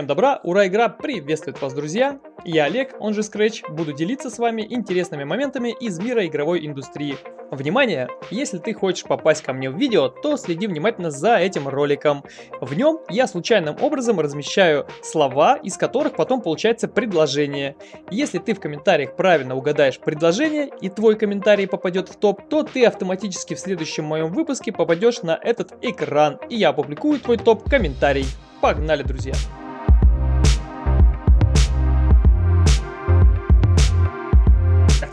Всем добра, ура, игра приветствует вас, друзья! Я Олег, он же Scratch, буду делиться с вами интересными моментами из мира игровой индустрии. Внимание! Если ты хочешь попасть ко мне в видео, то следи внимательно за этим роликом. В нем я случайным образом размещаю слова, из которых потом получается предложение. Если ты в комментариях правильно угадаешь предложение и твой комментарий попадет в топ, то ты автоматически в следующем моем выпуске попадешь на этот экран, и я опубликую твой топ-комментарий. Погнали, друзья!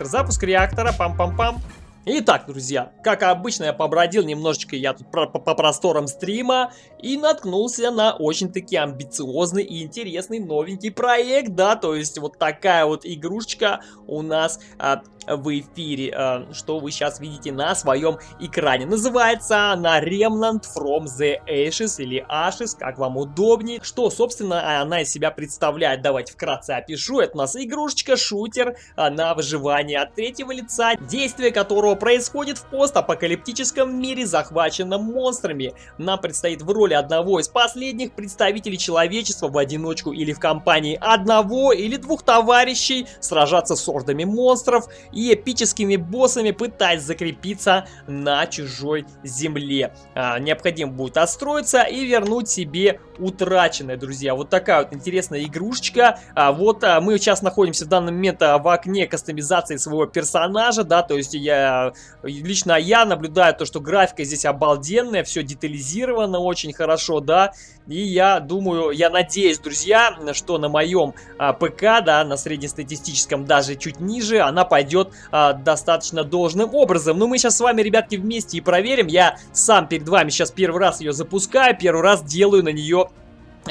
Запуск реактора, пам-пам-пам. Итак, друзья, как обычно я побродил немножечко я тут по, по просторам стрима и наткнулся на очень-таки амбициозный и интересный новенький проект, да, то есть вот такая вот игрушечка у нас а, в эфире, а, что вы сейчас видите на своем экране. Называется она Remnant from the Ashes или Ashes, как вам удобнее. Что, собственно, она из себя представляет, давайте вкратце опишу. Это у нас игрушечка-шутер на выживание от третьего лица, действие которого происходит в постапокалиптическом мире, захваченном монстрами. Нам предстоит в роли одного из последних представителей человечества в одиночку или в компании одного или двух товарищей сражаться с ордами монстров и эпическими боссами, пытаясь закрепиться на чужой земле. А, необходимо будет отстроиться и вернуть себе утраченное, друзья. Вот такая вот интересная игрушечка. А, вот а, мы сейчас находимся в данный момент а, в окне кастомизации своего персонажа, да, то есть я лично я наблюдаю то, что графика здесь обалденная, все детализировано очень хорошо, да, и я думаю, я надеюсь, друзья, что на моем а, ПК, да, на среднестатистическом, даже чуть ниже, она пойдет а, достаточно должным образом. Но мы сейчас с вами, ребятки, вместе и проверим. Я сам перед вами сейчас первый раз ее запускаю, первый раз делаю на нее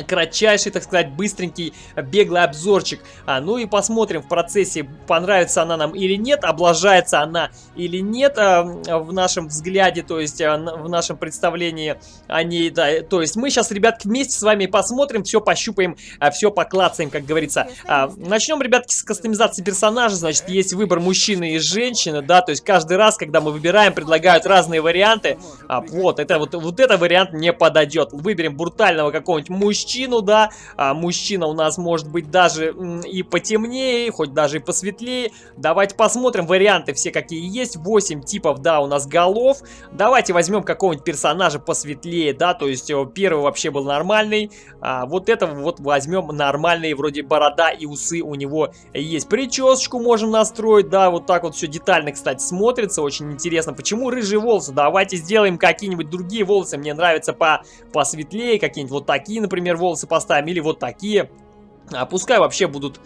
кратчайший, так сказать, быстренький, беглый обзорчик. А, ну и посмотрим в процессе, понравится она нам или нет, облажается она или нет а, в нашем взгляде, то есть а, в нашем представлении о ней. Да, то есть мы сейчас, ребятки, вместе с вами посмотрим, все пощупаем, а, все поклацаем, как говорится. А, начнем, ребятки, с кастомизации персонажа. Значит, есть выбор мужчины и женщины, да, то есть каждый раз, когда мы выбираем, предлагают разные варианты. А, вот, это вот, вот это вариант не подойдет. Выберем брутального какого-нибудь мужчину мужчину, да, а мужчина у нас может быть даже и потемнее, хоть даже и посветлее. Давайте посмотрим варианты все какие есть, 8 типов, да, у нас голов. Давайте возьмем какого-нибудь персонажа посветлее, да, то есть э, первый вообще был нормальный, а вот этого вот возьмем нормальный, вроде борода и усы у него есть. Причесочку можем настроить, да, вот так вот все детально, кстати, смотрится, очень интересно. Почему рыжие волосы? Давайте сделаем какие-нибудь другие волосы, мне нравятся по посветлее, какие-нибудь вот такие, например, волосы поставим, или вот такие. А пускай вообще будут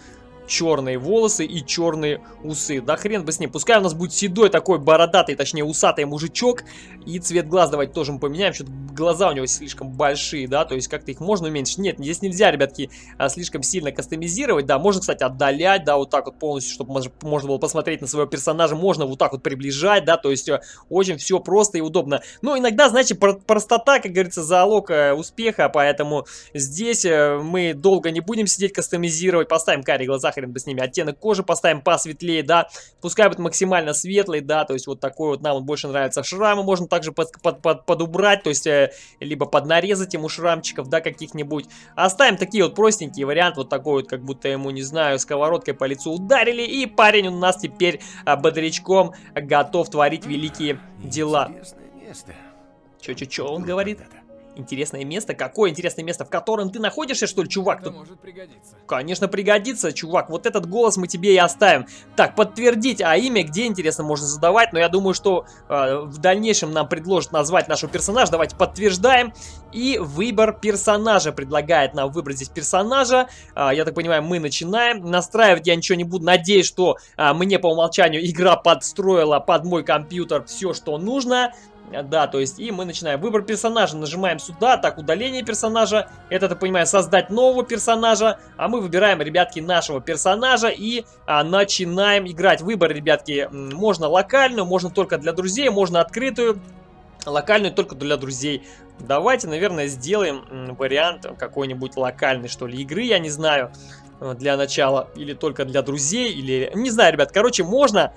черные волосы и черные усы. Да хрен бы с ним. Пускай у нас будет седой такой бородатый, точнее усатый мужичок. И цвет глаз давайте тоже мы поменяем. Что-то глаза у него слишком большие, да, то есть как-то их можно уменьшить. Нет, здесь нельзя, ребятки, а, слишком сильно кастомизировать. Да, можно, кстати, отдалять, да, вот так вот полностью, чтобы можно было посмотреть на своего персонажа. Можно вот так вот приближать, да, то есть э, очень все просто и удобно. Но иногда, знаете, простота, как говорится, залог э, успеха, поэтому здесь э, мы долго не будем сидеть кастомизировать. Поставим карие глаза, хрен бы с ними. Оттенок кожи поставим посветлее, да. Пускай будет максимально светлый, да, то есть вот такой вот нам больше нравится. Шрамы можно также под, под, под, подубрать, то есть э, либо поднарезать ему шрамчиков, да, каких-нибудь. Оставим такие вот простенькие варианты, вот такой вот, как будто ему, не знаю, сковородкой по лицу ударили. И парень у нас теперь э, бодрячком готов творить великие дела. Чё-чё-чё он говорит? Это интересное место. Какое интересное место, в котором ты находишься, что ли, чувак? Это может пригодиться. Конечно, пригодится, чувак. Вот этот голос мы тебе и оставим. Так, подтвердить, а имя где, интересно, можно задавать. Но я думаю, что э, в дальнейшем нам предложат назвать нашего персонажа. Давайте подтверждаем. И выбор персонажа предлагает нам выбрать здесь персонажа. Э, я так понимаю, мы начинаем. Настраивать я ничего не буду. Надеюсь, что э, мне по умолчанию игра подстроила под мой компьютер все, что нужно. Да, то есть и мы начинаем. Выбор персонажа. Нажимаем сюда. Так, удаление персонажа. Это, ты понимаешь, создать нового персонажа. А мы выбираем, ребятки, нашего персонажа и а, начинаем играть. Выбор, ребятки, можно локальную, можно только для друзей, можно открытую. Локальную только для друзей. Давайте, наверное, сделаем вариант какой-нибудь локальной, что ли, игры, я не знаю, э, для начала. Или только для друзей, или... Не знаю, ребят, короче, можно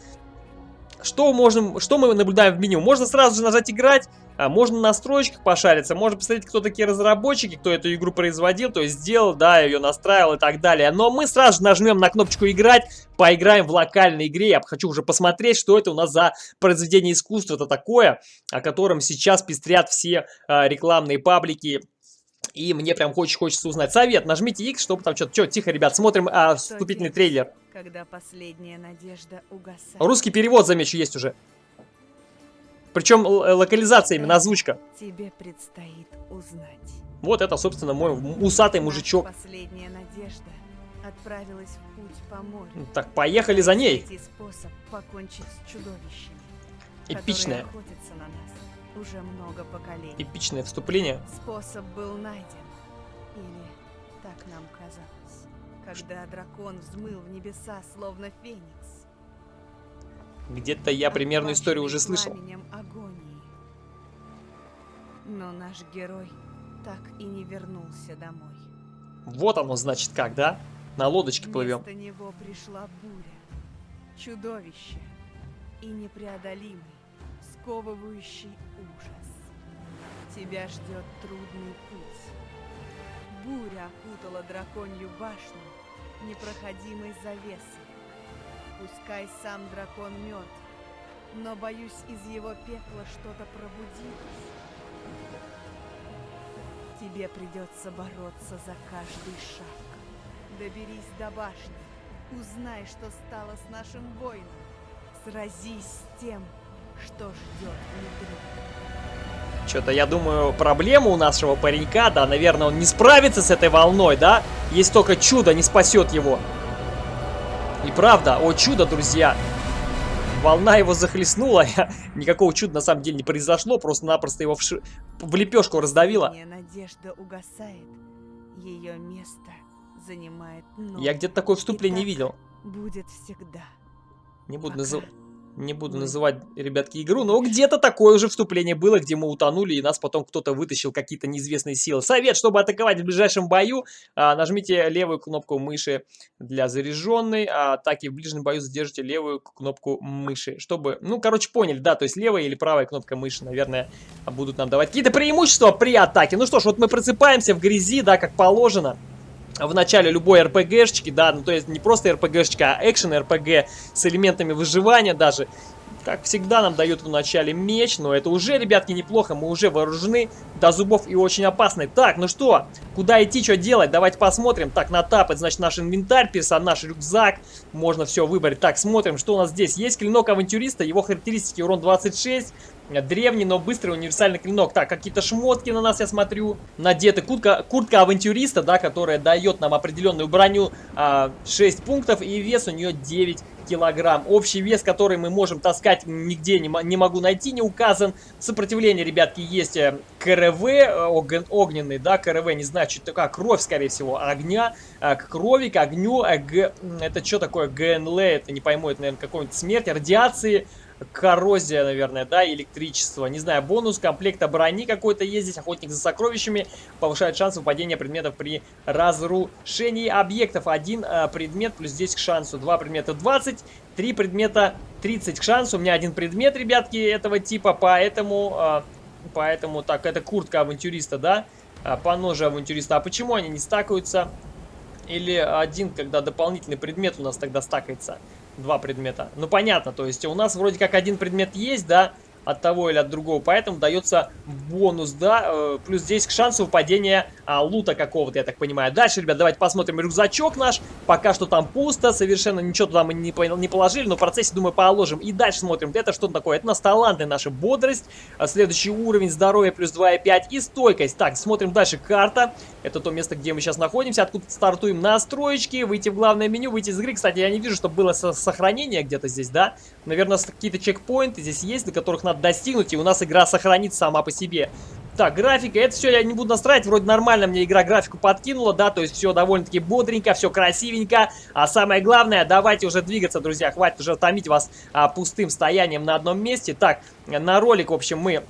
что, можем, что мы наблюдаем в меню? Можно сразу же нажать «Играть», а можно на настройках пошариться, можно посмотреть, кто такие разработчики, кто эту игру производил, то есть сделал, да, ее настраивал и так далее. Но мы сразу же нажмем на кнопочку «Играть», поиграем в локальной игре. Я хочу уже посмотреть, что это у нас за произведение искусства это такое, о котором сейчас пестрят все э, рекламные паблики и мне прям очень хочется узнать. Совет, нажмите X, чтобы там что-то... Что, тихо, ребят, смотрим а, вступительный трейлер. Когда последняя надежда угасает. Русский перевод, замечу, есть уже. Причем локализация именно, озвучка. Тебе предстоит узнать. Вот это, собственно, мой усатый мужичок. Последняя надежда отправилась в путь по морю. Так, поехали за ней. способ покончить с чудовищами, Эпичное. на нас уже много поколений. Эпичное вступление. Способ был найден. Или так нам казалось. Когда дракон взмыл в небеса, словно феникс. Где-то я примерную историю уже слышал. Агонии. Но наш герой так и не вернулся домой. Вот оно, значит, как, да? На лодочке плывем. Вместо него пришла буря, чудовище и непреодолимый, сковывающий ужас. Тебя ждет трудный путь. Буря окутала драконью башню непроходимой завесой. Пускай сам дракон мертв, но, боюсь, из его пекла что-то пробудилось. Тебе придется бороться за каждый шаг. Доберись до башни, узнай, что стало с нашим воином. Сразись с тем, что ждет внутри. Что-то, я думаю, проблема у нашего паренька, да, наверное, он не справится с этой волной, да? Есть только чудо, не спасет его. И правда, о чудо, друзья, волна его захлестнула, никакого чуда на самом деле не произошло, просто-напросто его в, ш... в лепешку раздавила. Надежда угасает, ее место занимает Я где-то такое вступление не видел. Будет всегда. Не буду называть. Не буду называть, ребятки, игру, но где-то такое уже вступление было, где мы утонули, и нас потом кто-то вытащил какие-то неизвестные силы. Совет, чтобы атаковать в ближайшем бою, а, нажмите левую кнопку мыши для заряженной, а атаки в ближнем бою задержите левую кнопку мыши, чтобы, ну, короче, поняли, да, то есть левая или правая кнопка мыши, наверное, будут нам давать какие-то преимущества при атаке. Ну что ж, вот мы просыпаемся в грязи, да, как положено в начале любой РПГшечки, да, ну то есть не просто РПГшечка, а экшен РПГ с элементами выживания даже. Как всегда нам дают в начале меч, но это уже, ребятки, неплохо, мы уже вооружены до зубов и очень опасны. Так, ну что, куда идти, что делать, давайте посмотрим. Так, на тап, это значит наш инвентарь, персонаж, рюкзак, можно все выбрать. Так, смотрим, что у нас здесь. Есть клинок авантюриста, его характеристики урон 26, Древний, но быстрый универсальный клинок. Так, какие-то шмотки на нас, я смотрю, надеты. Куртка, куртка авантюриста, да, которая дает нам определенную броню а, 6 пунктов. И вес у нее 9 килограмм. Общий вес, который мы можем таскать, нигде не, не могу найти, не указан. Сопротивление, ребятки, есть э, КРВ, э, огненный, да, КРВ, не знаю, что такое, кровь, скорее всего, огня, э, к крови, к огню, г, это что такое, ГНЛ, это не пойму, это, наверное, какой-нибудь смерть, радиации, коррозия, наверное, да, электричество. Не знаю, бонус комплекта брони какой-то есть здесь, охотник за сокровищами, повышает шанс выпадения предметов при разрушении объектов. Один э, предмет плюс 10 к шансу, два предмета 20, три предмета 30 к шансу. У меня один предмет, ребятки, этого типа, поэтому, э, поэтому, так, это куртка авантюриста, да, э, по ноже авантюриста. А почему они не стакаются? Или один, когда дополнительный предмет у нас тогда стакается? Два предмета. Ну, понятно, то есть у нас вроде как один предмет есть, да, от того или от другого, поэтому дается бонус, да, э, плюс 10 к шансу выпадения а, лута какого-то, я так понимаю. Дальше, ребят, давайте посмотрим рюкзачок наш, пока что там пусто, совершенно ничего туда мы не, не положили, но в процессе, думаю, положим. И дальше смотрим, это что такое, это у нас таланты, наша бодрость, а следующий уровень здоровья плюс 2,5 и стойкость. Так, смотрим дальше, карта, это то место, где мы сейчас находимся, откуда стартуем настроечки, выйти в главное меню, выйти из игры. Кстати, я не вижу, чтобы было сохранение где-то здесь, да, наверное, какие-то чекпоинты здесь есть, до которых надо надо достигнуть, и у нас игра сохранится сама по себе. Так, графика, это все я не буду настраивать, вроде нормально мне игра графику подкинула, да, то есть все довольно-таки бодренько, все красивенько, а самое главное, давайте уже двигаться, друзья, хватит уже томить вас а, пустым стоянием на одном месте. Так, на ролик, в общем, мы...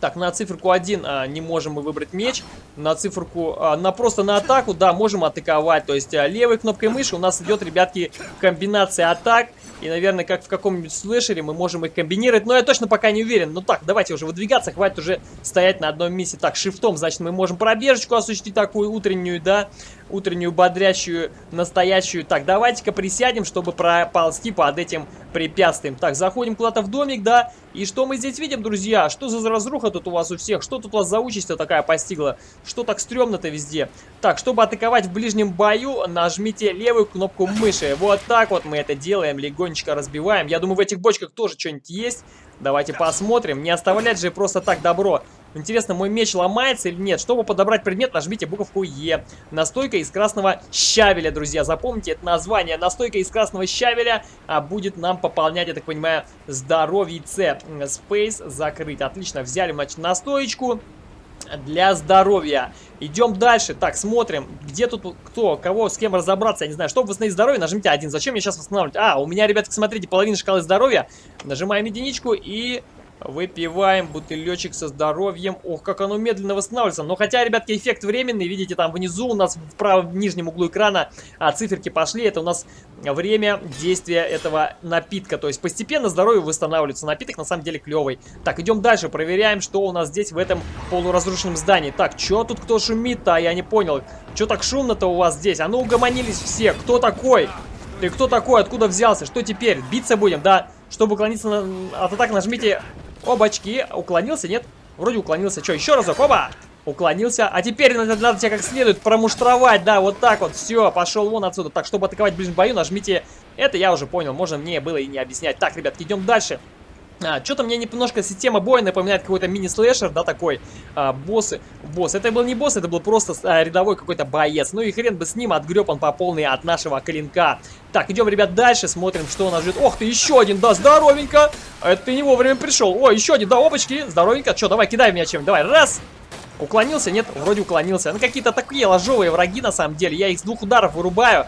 Так, на циферку 1 а, не можем мы выбрать меч, на циферку, а, на просто на атаку, да, можем атаковать, то есть а, левой кнопкой мыши у нас идет, ребятки, комбинация атак, И, наверное, как в каком-нибудь слэшере мы можем их комбинировать. Но я точно пока не уверен. Ну так, давайте уже выдвигаться. Хватит уже стоять на одном месте. Так, шифтом, значит, мы можем пробежечку осуществить такую утреннюю, да утреннюю бодрящую, настоящую. Так, давайте-ка присядем, чтобы проползти под этим препятствием. Так, заходим куда-то в домик, да. И что мы здесь видим, друзья? Что за разруха тут у вас у всех? Что тут у вас за участь такая постигла? Что так стрёмно-то везде? Так, чтобы атаковать в ближнем бою, нажмите левую кнопку мыши. Вот так вот мы это делаем, легонечко разбиваем. Я думаю, в этих бочках тоже что-нибудь есть. Давайте посмотрим. Не оставлять же просто так добро. Интересно, мой меч ломается или нет? Чтобы подобрать предмет, нажмите буковку Е. Настойка из красного щавеля, друзья. Запомните это название. Настойка из красного щавеля а, будет нам пополнять, я так понимаю, здоровье С. Space закрыть. Отлично, взяли, значит, настоечку для здоровья. Идем дальше. Так, смотрим, где тут кто, кого, с кем разобраться, я не знаю. Чтобы восстановить здоровье, нажмите один. Зачем мне сейчас восстанавливать? А, у меня, ребятки, смотрите, половина шкалы здоровья. Нажимаем единичку и Выпиваем бутылечек со здоровьем. Ох, как оно медленно восстанавливается. Но хотя, ребятки, эффект временный. Видите, там внизу у нас в правом нижнем углу экрана а, циферки пошли. Это у нас время действия этого напитка. То есть постепенно здоровье восстанавливается. Напиток на самом деле клевый. Так, идем дальше. Проверяем, что у нас здесь в этом полуразрушенном здании. Так, что тут кто шумит-то? Я не понял. Что так шумно-то у вас здесь? А ну угомонились все. Кто такой? Ты кто такой? Откуда взялся? Что теперь? Биться будем, да? Чтобы уклониться на... от атак, нажмите Обачки. Уклонился, нет? Вроде уклонился. Что, еще разок? Оба! Уклонился. А теперь надо, надо тебя как следует промуштровать. Да, вот так вот. Все, пошел вон отсюда. Так, чтобы атаковать в ближнем бою, нажмите... Это я уже понял. Можно мне было и не объяснять. Так, ребятки, идем дальше. А, Что-то мне немножко система боя напоминает какой-то мини-слэшер, да, такой. А, боссы. Босс. Это был не босс, это был просто а, рядовой какой-то боец. Ну и хрен бы с ним, отгреб он по полной от нашего клинка. Так, идем, ребят, дальше, смотрим, что у нас ждет. Ох ты, еще один, да, здоровенько. Это ты не вовремя пришел. О, еще один, да, опачки, здоровенько. Че, давай, кидай меня чем давай, раз. Уклонился? Нет, вроде уклонился. Ну, какие-то такие ложовые враги, на самом деле. Я их с двух ударов вырубаю.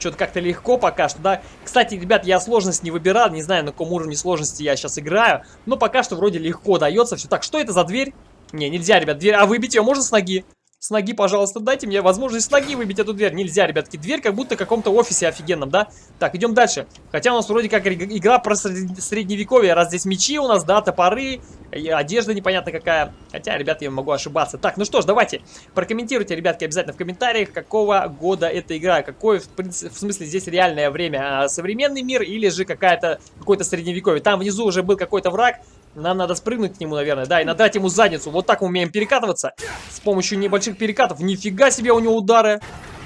Что-то как-то легко пока что, да. Кстати, ребят, я сложность не выбирал, не знаю, на каком уровне сложности я сейчас играю. Но пока что вроде легко дается все. Так, что это за дверь? Не, нельзя, ребят, дверь. А выбить ее можно с ноги? С ноги, пожалуйста, дайте мне возможность с ноги выбить эту дверь. Нельзя, ребятки. Дверь как будто в каком-то офисе офигенном, да? Так, идем дальше. Хотя у нас вроде как игра про средневековье. Раз здесь мечи у нас, да, топоры, одежда непонятно какая. Хотя, ребят, я могу ошибаться. Так, ну что ж, давайте. Прокомментируйте, ребятки, обязательно в комментариях, какого года эта игра. Какое, в, принципе, в смысле, здесь реальное время. А современный мир или же какая-то какой-то средневековье. Там внизу уже был какой-то враг. Нам надо спрыгнуть к нему, наверное. Да, и надать ему задницу. Вот так мы умеем перекатываться. С помощью небольших перекатов. Нифига себе у него удары.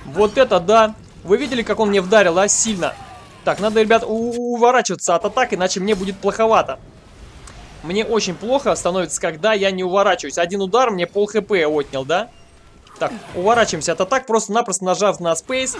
Вот это да. Вы видели, как он мне вдарил, а? Сильно. Так, надо, ребят, уворачиваться от атак, иначе мне будет плоховато. Мне очень плохо становится, когда я не уворачиваюсь. Один удар мне пол хп отнял, да? Так, уворачиваемся от атак, просто-напросто нажав на Space.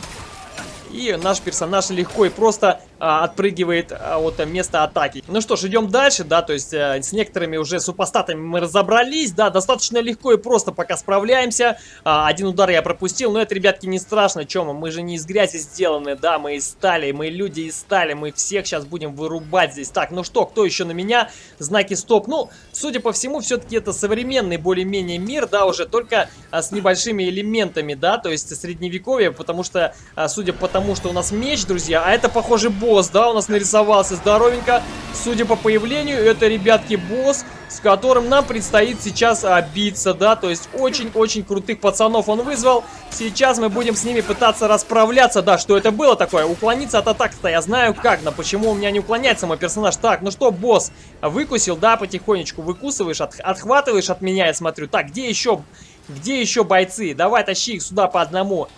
И наш персонаж легко и просто отпрыгивает а, от места атаки. Ну что ж, идем дальше, да, то есть а, с некоторыми уже супостатами мы разобрались, да, достаточно легко и просто пока справляемся. А, один удар я пропустил, но это, ребятки, не страшно, чем мы, же не из грязи сделаны, да, мы из стали, мы люди из стали, мы всех сейчас будем вырубать здесь. Так, ну что, кто еще на меня? Знаки стоп. Ну, судя по всему, все-таки это современный более-менее мир, да, уже только а, с небольшими элементами, да, то есть средневековье, потому что, а, судя по тому, что у нас меч, друзья. А это, похоже, босс, да, у нас нарисовался здоровенько. Судя по появлению, это, ребятки, босс, с которым нам предстоит сейчас а, биться, да. То есть очень-очень крутых пацанов он вызвал. Сейчас мы будем с ними пытаться расправляться. Да, что это было такое? Уклониться от атак-то я знаю как, но почему у меня не уклоняется мой персонаж? Так, ну что, босс, выкусил, да, потихонечку выкусываешь, от, отхватываешь от меня, я смотрю. Так, где еще... Где еще бойцы? Давай, тащи их сюда по одному.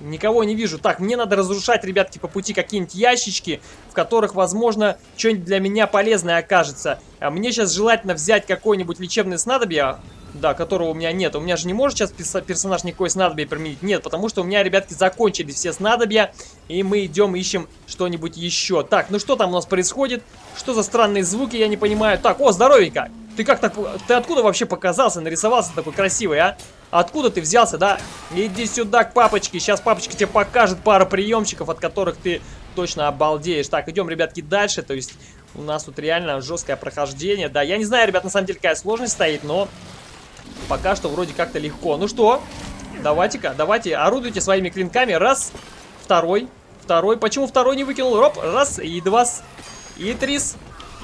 Никого не вижу. Так, мне надо разрушать, ребятки, по пути какие-нибудь ящички, в которых, возможно, что-нибудь для меня полезное окажется. А мне сейчас желательно взять какое-нибудь лечебное снадобье, да, которого у меня нет. У меня же не может сейчас персонаж никакой снадобье применить. Нет, потому что у меня, ребятки, закончились все снадобья, и мы идем ищем что-нибудь еще. Так, ну что там у нас происходит? Что за странные звуки, я не понимаю. Так, о, здоровенько! Ты как так... Ты откуда вообще показался, нарисовался такой красивый, а? Откуда ты взялся, да? Иди сюда к папочке. Сейчас папочка тебе покажет пару приемчиков, от которых ты точно обалдеешь. Так, идем, ребятки, дальше. То есть у нас тут реально жесткое прохождение. Да, я не знаю, ребят, на самом деле какая сложность стоит, но пока что вроде как-то легко. Ну что, давайте-ка, давайте, орудуйте своими клинками. Раз, второй, второй. Почему второй не выкинул? Роп, раз и два. И трис.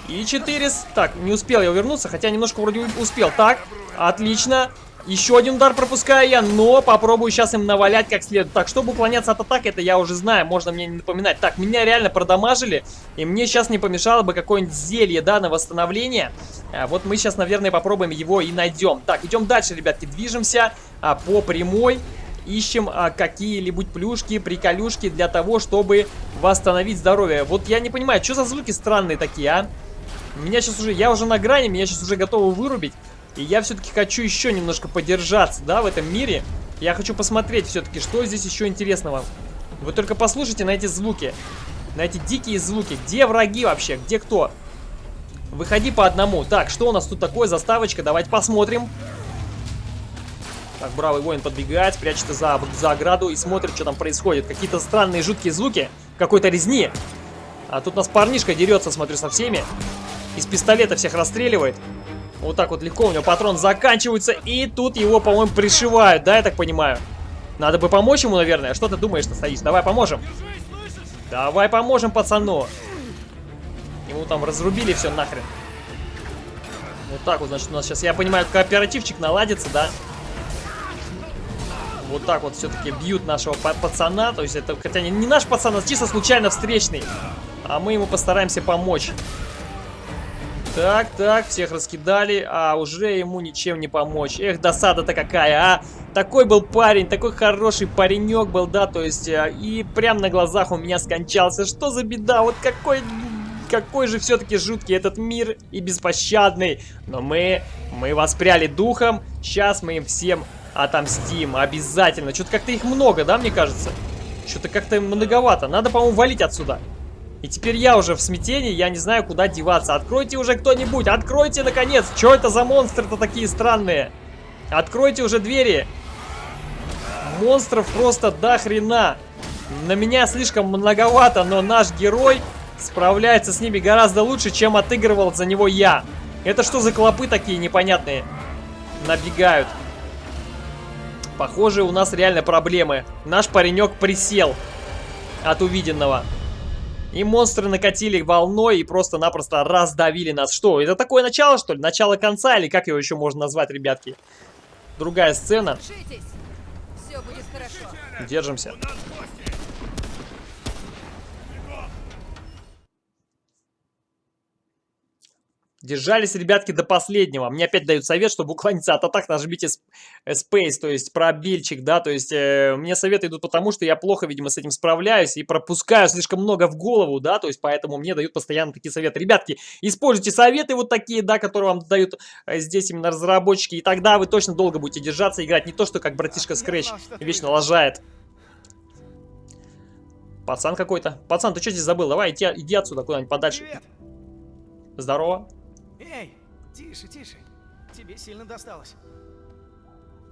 И четырис. Так, не успел я вернуться, хотя немножко вроде успел. Так, отлично. Еще один удар пропускаю я, но попробую сейчас им навалять как следует. Так, чтобы уклоняться от атак, это я уже знаю, можно мне не напоминать. Так, меня реально продамажили, и мне сейчас не помешало бы какое-нибудь зелье, да, на восстановление. А, вот мы сейчас, наверное, попробуем его и найдем. Так, идем дальше, ребятки, движемся а, по прямой. Ищем а, какие-либо плюшки, приколюшки для того, чтобы восстановить здоровье. Вот я не понимаю, что за звуки странные такие, а? Меня сейчас уже, я уже на грани, меня сейчас уже готовы вырубить. И я все-таки хочу еще немножко подержаться, да, в этом мире. Я хочу посмотреть все-таки, что здесь еще интересного. Вы только послушайте на эти звуки. На эти дикие звуки. Где враги вообще? Где кто? Выходи по одному. Так, что у нас тут такое? Заставочка. Давайте посмотрим. Так, бравый воин подбегает, прячется за, за ограду и смотрит, что там происходит. Какие-то странные жуткие звуки. Какой-то резни. А тут у нас парнишка дерется, смотрю, со всеми. Из пистолета всех расстреливает. Вот так вот легко у него патрон заканчивается. И тут его, по-моему, пришивают, да, я так понимаю? Надо бы помочь ему, наверное. Что ты думаешь, что стоишь? Давай поможем. Давай поможем пацану. Ему там разрубили все нахрен. Вот так вот, значит, у нас сейчас, я понимаю, кооперативчик наладится, да? Вот так вот все-таки бьют нашего пацана. То есть это, хотя не, не наш пацан, а чисто случайно встречный. А мы ему постараемся помочь. Так, так, всех раскидали, а уже ему ничем не помочь. Эх, досада-то какая, а! Такой был парень, такой хороший паренек был, да, то есть, э, и прям на глазах у меня скончался. Что за беда, вот какой... Какой же все-таки жуткий этот мир и беспощадный. Но мы, мы воспряли духом, сейчас мы им всем отомстим, обязательно. Что-то как-то их много, да, мне кажется? Что-то как-то многовато. Надо, по-моему, валить отсюда. И теперь я уже в смятении, я не знаю, куда деваться. Откройте уже кто-нибудь, откройте, наконец! Что это за монстры-то такие странные? Откройте уже двери! Монстров просто до хрена! На меня слишком многовато, но наш герой справляется с ними гораздо лучше, чем отыгрывал за него я. Это что за клопы такие непонятные? Набегают. Похоже, у нас реально проблемы. Наш паренек присел от увиденного. И монстры накатили волной и просто-напросто раздавили нас. Что, это такое начало, что ли? Начало конца, или как его еще можно назвать, ребятки? Другая сцена. Держимся. Держались, ребятки, до последнего. Мне опять дают совет, чтобы уклониться от атак, нажмите Space, то есть пробельчик, да, то есть э, мне советы идут потому, что я плохо, видимо, с этим справляюсь и пропускаю слишком много в голову, да, то есть поэтому мне дают постоянно такие советы. Ребятки, используйте советы вот такие, да, которые вам дают э, здесь именно разработчики, и тогда вы точно долго будете держаться играть, не то, что как братишка Scratch вечно лажает. Пацан какой-то. Пацан, ты что здесь забыл? Давай, иди, иди отсюда куда-нибудь подальше. Привет. Здорово. Эй, тише, тише. Тебе сильно досталось.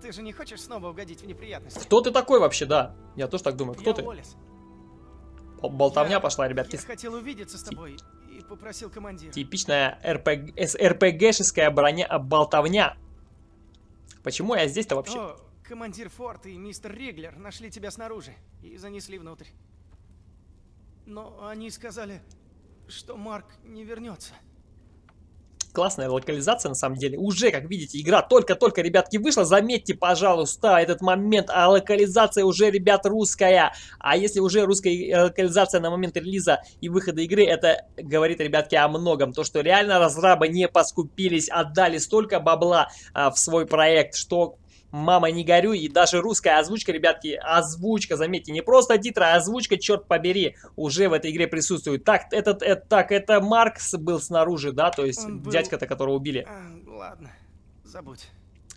Ты же не хочешь снова угодить в неприятности? Кто ты такой вообще, да? Я тоже так думаю. Кто я ты? Уоллес. Болтовня я, пошла, ребятки. Я хотел увидеться с тобой и попросил командира. Типичная РПГ, РПГшеская броня а, болтовня. Почему я здесь-то вообще? О, командир Форт и мистер Риглер нашли тебя снаружи и занесли внутрь. Но они сказали, что Марк не вернется классная локализация на самом деле. Уже, как видите, игра только-только, ребятки, вышла. Заметьте, пожалуйста, этот момент, а локализация уже, ребят, русская. А если уже русская э, локализация на момент релиза и выхода игры, это говорит, ребятки, о многом. То, что реально разрабы не поскупились, отдали столько бабла а, в свой проект, что Мама, не горюй. И даже русская озвучка, ребятки, озвучка, заметьте, не просто титры, а озвучка, черт побери, уже в этой игре присутствует. Так, этот, это, так, это Маркс был снаружи, да, то есть был... дядька-то, которого убили. А, ладно, забудь.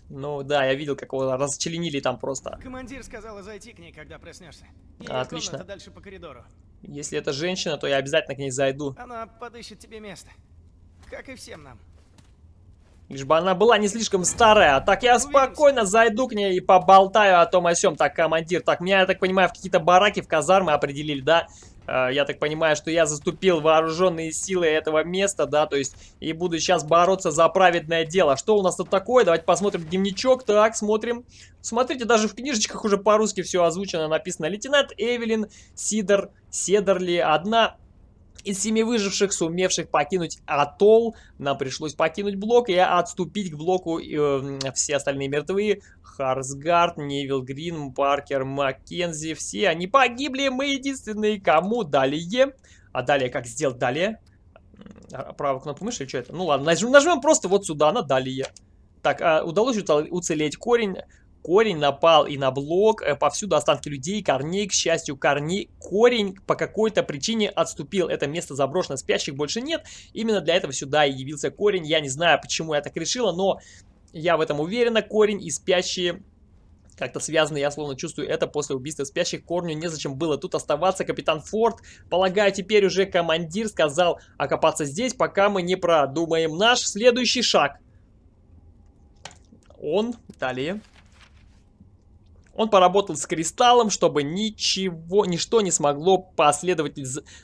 Ну да, я видел, как его расчленили там просто. Командир сказала зайти к ней, когда проснешься. И Отлично. дальше по коридору. Если это женщина, то я обязательно к ней зайду. Она подыщет тебе место. Как и всем нам. Лишь бы она была не слишком старая. Так я спокойно зайду к ней и поболтаю о том о сём. Так, командир, так, меня, я так понимаю, в какие-то бараки, в казармы определили, да? Э, я так понимаю, что я заступил вооруженные силы этого места, да, то есть, и буду сейчас бороться за праведное дело. Что у нас тут такое? Давайте посмотрим дневничок. Так, смотрим. Смотрите, даже в книжечках уже по-русски все озвучено, написано. Лейтенант Эвелин Сидор Седерли, одна Из семи выживших, сумевших покинуть атолл, нам пришлось покинуть блок и отступить к блоку. Э, все остальные мертвые. Харсгард, Невил Грин, Паркер, Маккензи. Все они погибли. Мы единственные, кому далее. А далее как сделать далее? А, правую кнопку мыши или что это? Ну ладно, нажмем, нажмем просто вот сюда, на далее. Так, а удалось уцелеть корень. Корень напал и на блок, э, повсюду останки людей, корней, к счастью, корней. Корень по какой-то причине отступил. Это место заброшено, спящих больше нет. Именно для этого сюда и явился корень. Я не знаю, почему я так решила, но я в этом уверена. Корень и спящие как-то связаны, я словно чувствую это после убийства спящих. Корню незачем было тут оставаться. Капитан Форд, полагаю, теперь уже командир сказал окопаться здесь, пока мы не продумаем наш следующий шаг. Он, далее, он поработал с кристаллом, чтобы ничего, ничто не смогло последовать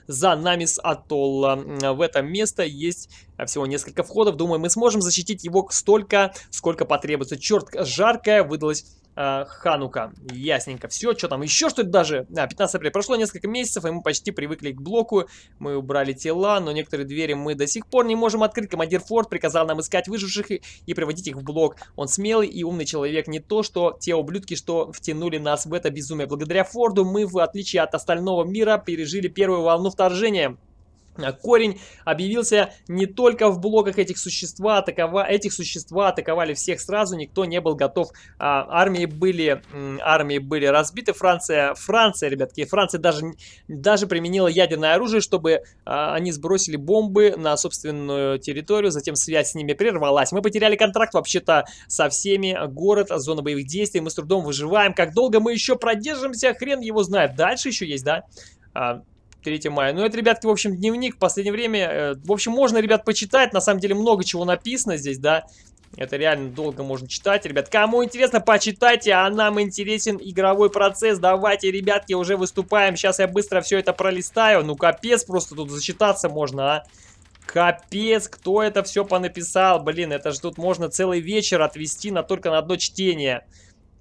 за нами с атолла. В это место есть всего несколько входов. Думаю, мы сможем защитить его столько, сколько потребуется. Черт, жаркая выдалась э, Ханука. Ясненько. Все, что там еще что-то даже? А, 15 апреля. Прошло несколько месяцев, и мы почти привыкли к блоку. Мы убрали тела, но некоторые двери мы до сих пор не можем открыть. Командир Форд приказал нам искать выживших и, и приводить их в блок. Он смелый и умный человек. Не то, что те ублюдки, что втянули нас в это безумие. Благодаря Форду мы, в отличие от остального мира, пережили первую волну вторжения. А корень объявился не только в блоках этих существа, атакова... этих существа атаковали всех сразу, никто не был готов. А, армии, были, армии были разбиты, Франция, Франция, ребятки, Франция даже, даже применила ядерное оружие, чтобы а, они сбросили бомбы на собственную территорию, затем связь с ними прервалась. Мы потеряли контракт вообще-то со всеми, город, зона боевых действий, мы с трудом выживаем. Как долго мы еще продержимся, хрен его знает. Дальше еще есть, да? А, 3 мая. Ну, это, ребятки, в общем, дневник в последнее время. Э, в общем, можно, ребят, почитать. На самом деле, много чего написано здесь, да. Это реально долго можно читать, ребят. Кому интересно, почитайте, а нам интересен игровой процесс. Давайте, ребятки, уже выступаем. Сейчас я быстро все это пролистаю. Ну, капец, просто тут зачитаться можно, а. Капец, кто это все понаписал? Блин, это же тут можно целый вечер отвести на только на одно чтение.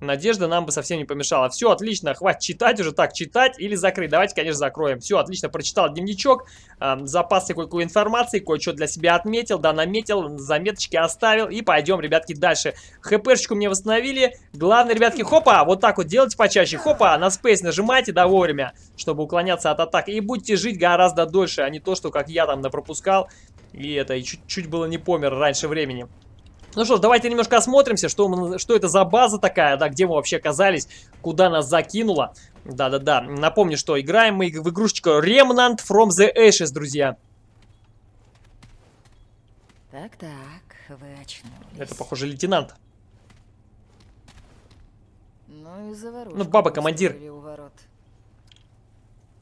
Надежда нам бы совсем не помешала. Все, отлично, хватит читать уже. Так, читать или закрыть? Давайте, конечно, закроем. Все, отлично, прочитал дневничок. Э, запасы кое-какой информации, кое-что для себя отметил, да, наметил, заметочки оставил. И пойдем, ребятки, дальше. ХПшечку мне восстановили. Главное, ребятки, хопа, вот так вот делайте почаще. Хопа, на спейс нажимайте, да, вовремя, чтобы уклоняться от атак. И будете жить гораздо дольше, а не то, что как я там напропускал. И это, и чуть-чуть было не помер раньше времени. Ну что ж, давайте немножко осмотримся, что, что это за база такая, да, где мы вообще оказались, куда нас закинуло. Да-да-да, напомню, что играем мы в игрушечку Remnant from the Ashes, друзья. Так-так, вы очнулись. Это, похоже, лейтенант. Ну и заварушку Ну, баба-командир.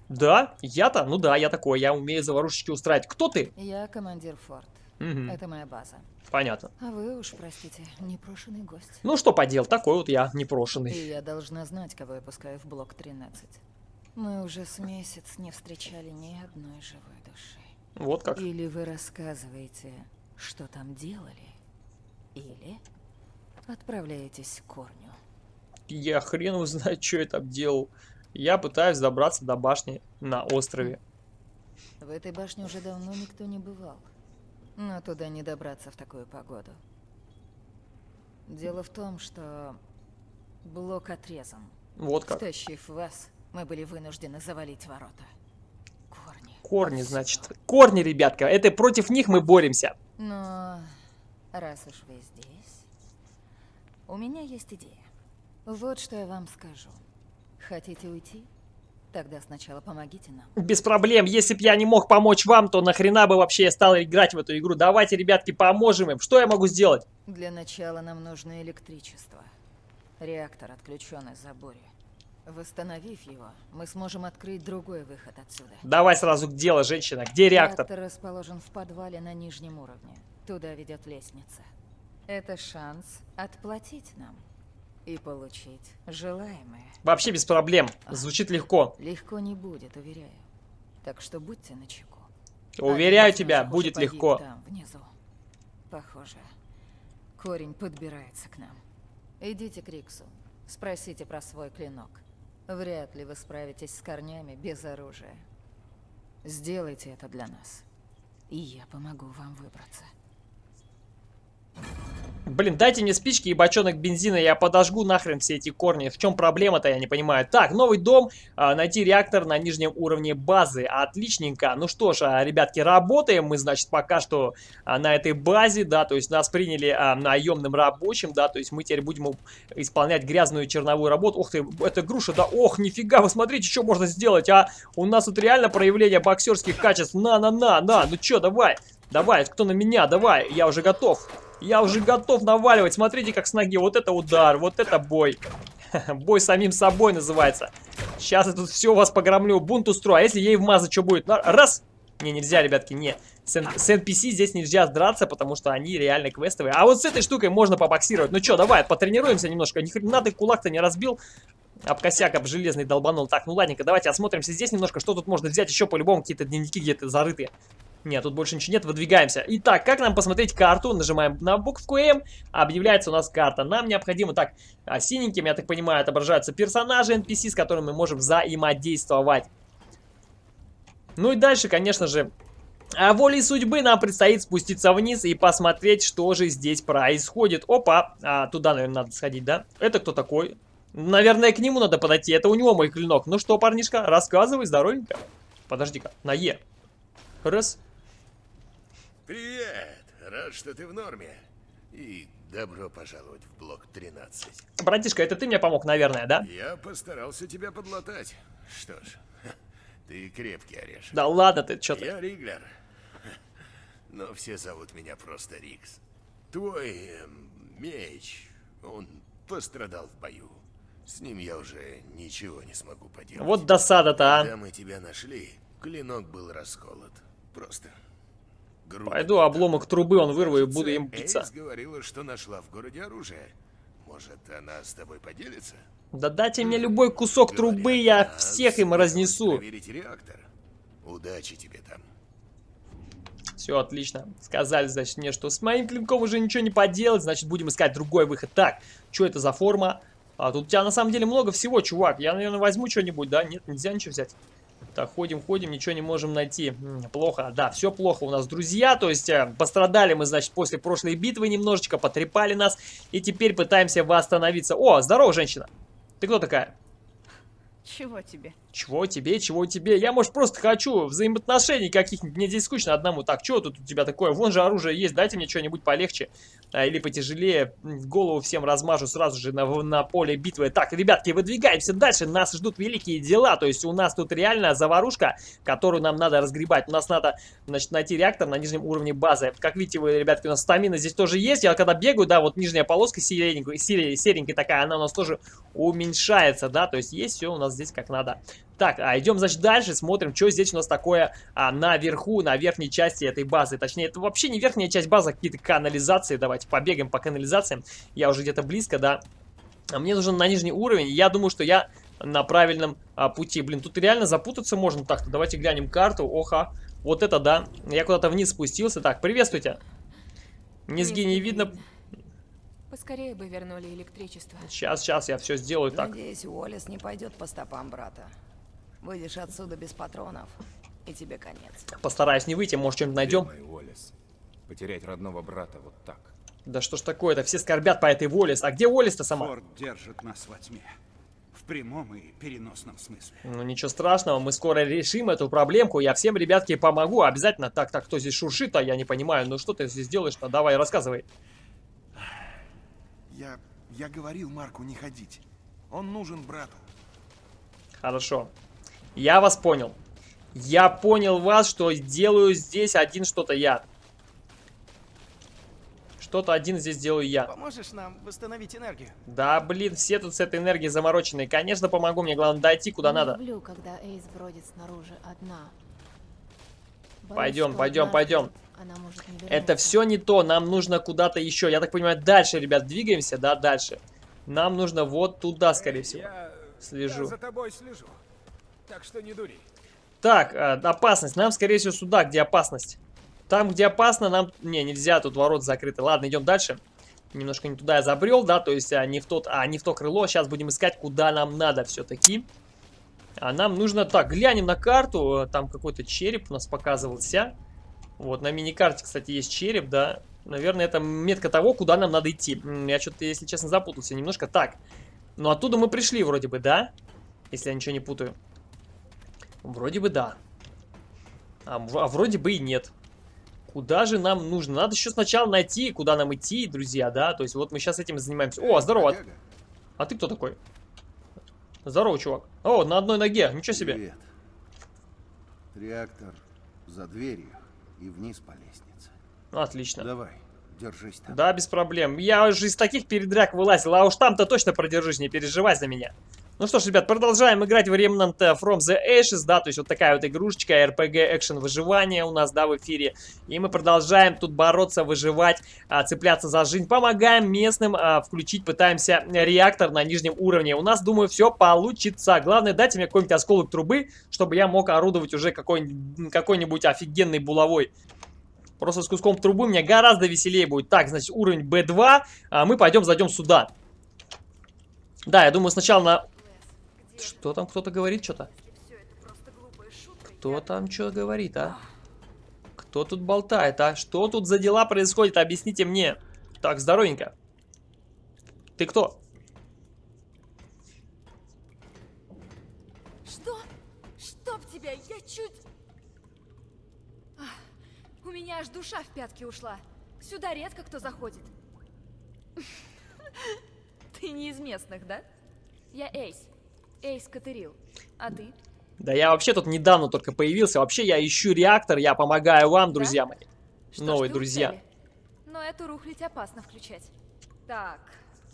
Да? Я-то? Ну да, я такой, я умею заварушечки устраивать. Кто ты? Я командир Форд. Угу. Это моя база. Понятно. А вы уж, простите, непрошенный гость. Ну что подел, такой вот я непрошенный. И я должна знать, кого я пускаю в блок 13. Мы уже с месяц не встречали ни одной живой души. Вот как. Или вы рассказываете, что там делали, или отправляетесь к корню. Я хрен узнать, что я там делал. Я пытаюсь добраться до башни на острове. В этой башне уже давно никто не бывал. Но туда не добраться в такую погоду. Дело в том, что блок отрезан. Вот как. Стащив вас, мы были вынуждены завалить ворота. Корни. Корни, значит. Корни, ребятка. Это против них мы боремся. Но раз уж вы здесь, у меня есть идея. Вот что я вам скажу. Хотите уйти? Тогда сначала помогите нам. Без проблем. Если бы я не мог помочь вам, то нахрена бы вообще я стал играть в эту игру. Давайте, ребятки, поможем им. Что я могу сделать? Для начала нам нужно электричество. Реактор отключен из заборе. Восстановив его, мы сможем открыть другой выход отсюда. Давай сразу к делу, женщина. Где реактор? Реактор расположен в подвале на нижнем уровне. Туда ведет лестница. Это шанс отплатить нам и получить желаемое. Вообще без проблем. Звучит легко. Легко не будет, уверяю. Так что будьте начеку. Уверяю тебя, будет легко. Там, внизу. Похоже, корень подбирается к нам. Идите к Риксу. Спросите про свой клинок. Вряд ли вы справитесь с корнями без оружия. Сделайте это для нас, и я помогу вам выбраться. Блин, дайте мне спички и бочонок бензина, я подожгу нахрен все эти корни. В чем проблема-то, я не понимаю. Так, новый дом, а, найти реактор на нижнем уровне базы. Отличненько. Ну что ж, а, ребятки, работаем мы, значит, пока что а, на этой базе, да, то есть нас приняли наемным рабочим, да, то есть мы теперь будем исполнять грязную черновую работу. Ух ты, это груша, да, ох, нифига, вы смотрите, что можно сделать, а? У нас тут реально проявление боксерских качеств. На-на-на, на, ну что, давай, давай, кто на меня, давай, я уже готов. Я уже готов наваливать. Смотрите, как с ноги. Вот это удар, вот это бой. Бой самим собой называется. Сейчас я тут все вас погромлю. Бунт устрою. А если ей вмазать, что будет? Раз. Не, нельзя, ребятки, не. С, с NPC здесь нельзя драться, потому что они реально квестовые. А вот с этой штукой можно побоксировать. Ну что, давай, потренируемся немножко. Ни хрена ты кулак-то не разбил. Об косяк, об железный долбанул. Так, ну ладненько, давайте осмотримся здесь немножко. Что тут можно взять еще по-любому? Какие-то дневники где-то зарытые. Нет, тут больше ничего нет, выдвигаемся. Итак, как нам посмотреть карту? Нажимаем на букву М, объявляется у нас карта. Нам необходимо, так, а, синеньким, я так понимаю, отображаются персонажи NPC, с которыми мы можем взаимодействовать. Ну и дальше, конечно же, волей судьбы нам предстоит спуститься вниз и посмотреть, что же здесь происходит. Опа, а, туда, наверное, надо сходить, да? Это кто такой? Наверное, к нему надо подойти, это у него мой клинок. Ну что, парнишка, рассказывай, здоровенько. Подожди-ка, на Е. Раз. Привет! Рад, что ты в норме. И добро пожаловать в блок 13. Братишка, это ты мне помог, наверное, да? Я постарался тебя подлатать. Что ж, ты крепкий орешек. Да ладно ты, что ты. Я Риглер. Но все зовут меня просто Рикс. Твой эм, меч, он пострадал в бою. С ним я уже ничего не смогу поделать. Вот досада-то, а. Когда мы тебя нашли, клинок был расколот. Просто Пойду обломок трубы он вырву и буду им биться. Эйс говорила, что нашла в городе оружие. Может, она с тобой поделится? Да дайте мне любой кусок Говорят, трубы, я всех им разнесу. реактор. Удачи тебе там. Все, отлично. Сказали, значит, мне, что с моим клинком уже ничего не поделать, значит, будем искать другой выход. Так, что это за форма? А тут у тебя на самом деле много всего, чувак. Я, наверное, возьму что-нибудь, да? Нет, нельзя ничего взять. Так, ходим, ходим, ничего не можем найти. Плохо, да, все плохо у нас, друзья. То есть, э, пострадали мы, значит, после прошлой битвы немножечко, потрепали нас. И теперь пытаемся восстановиться. О, здорово, женщина. Ты кто такая? Чего тебе? Чего тебе, чего тебе? Я, может, просто хочу взаимоотношений каких-нибудь. Мне здесь скучно одному. Так, что тут у тебя такое? Вон же оружие есть, дайте мне что-нибудь полегче. А, или потяжелее. Голову всем размажу сразу же на, на поле битвы. Так, ребятки, выдвигаемся дальше. Нас ждут великие дела. То есть у нас тут реально заварушка, которую нам надо разгребать. У нас надо, значит, найти реактор на нижнем уровне базы. Как видите, вы, ребятки, у нас стамина здесь тоже есть. Я когда бегаю, да, вот нижняя полоска серенькая, серенькая такая, она у нас тоже уменьшается, да. То есть есть все у нас здесь как надо. Так, а идем, значит, дальше, смотрим, что здесь у нас такое а, наверху, на верхней части этой базы. Точнее, это вообще не верхняя часть базы, а какие-то канализации. Давайте побегаем по канализациям. Я уже где-то близко, да. А мне нужен на нижний уровень. Я думаю, что я на правильном а, пути. Блин, тут реально запутаться можно. Так-то давайте глянем карту. Оха, вот это да. Я куда-то вниз спустился. Так, приветствуйте. Низги не видно. Поскорее бы вернули электричество. Сейчас, сейчас, я все сделаю так. Надеюсь, Уоллес не пойдет по стопам брата. Выйдешь отсюда без патронов, и тебе конец. Постараюсь не выйти, может, что-нибудь найдем. Уоллес. Потерять родного брата вот так. Да что ж такое-то, все скорбят по этой Уоллес. А где Уоллес-то сама? Форд держит нас во тьме. В прямом и переносном смысле. Ну ничего страшного, мы скоро решим эту проблемку. Я всем, ребятки, помогу. Обязательно. Так, так, кто здесь шуршит, а я не понимаю. Ну что ты здесь делаешь-то? Давай, рассказывай. Я... я говорил Марку не ходить. Он нужен брату. Хорошо. Я вас понял. Я понял вас, что делаю здесь один что-то я. Что-то один здесь делаю я. Поможешь нам восстановить энергию? Да, блин, все тут с этой энергией замороченные. Конечно, помогу. Мне главное дойти куда Не надо. люблю, когда Эйс бродит снаружи одна. Боюсь, Пойдем, пойдем, пойдем. Это все не то. Нам нужно куда-то еще. Я так понимаю, дальше, ребят, двигаемся, да, дальше. Нам нужно вот туда, скорее всего. Я, Слежу. я за тобой слежу. Так что не дури. Так, э, опасность. Нам, скорее всего, сюда, где опасность. Там, где опасно, нам... Не, нельзя, тут ворот закрыты. Ладно, идем дальше. Немножко не туда я забрел, да, то есть а, не в тот, а не в то крыло. Сейчас будем искать, куда нам надо все-таки. А нам нужно... Так, глянем на карту. Там какой-то череп у нас показывался. Вот, на мини-карте, кстати, есть череп, да. Наверное, это метка того, куда нам надо идти. Я что-то, если честно, запутался немножко. Так, ну оттуда мы пришли вроде бы, да? Если я ничего не путаю. Вроде бы да. А, а вроде бы и нет. Куда же нам нужно? Надо еще сначала найти, куда нам идти, друзья, да? То есть вот мы сейчас этим занимаемся. О, здорово. А ты кто такой? Здорово, чувак. О, на одной ноге. Ничего себе. Привет. Реактор за дверью и вниз по лестнице. Отлично. Давай, держись там. Да, без проблем. Я уже из таких передряг вылазил, а уж там-то точно продержись, не переживай за меня. Ну что ж, ребят, продолжаем играть в Remnant from the Ashes, да, то есть вот такая вот игрушечка, RPG экшен выживания у нас, да, в эфире. И мы продолжаем тут бороться, выживать, а, цепляться за жизнь, помогаем местным а, включить, пытаемся реактор на нижнем уровне. У нас, думаю, все получится. Главное, дайте мне какой-нибудь осколок трубы, чтобы я мог орудовать уже какой-нибудь какой офигенной булавой. Просто с куском трубы мне гораздо веселее будет. Так, значит, уровень B2. А мы пойдем, зайдем сюда. Да, я думаю, сначала на что там кто-то говорит что-то? Кто там что говорит, а? Кто тут болтает, а? Что тут за дела происходит? Объясните мне. Так, здоровенько. Ты кто? Что? Чтоб тебя, я чуть... У меня аж душа в пятки ушла. Сюда редко кто заходит. Ты не из местных, да? Я Эйс. Эйс Катерил. А ты? Да я вообще тут недавно только появился. Вообще я ищу реактор, я помогаю вам, друзья да? мои. Что Новые друзья. Но эту рухлить опасно включать. Так,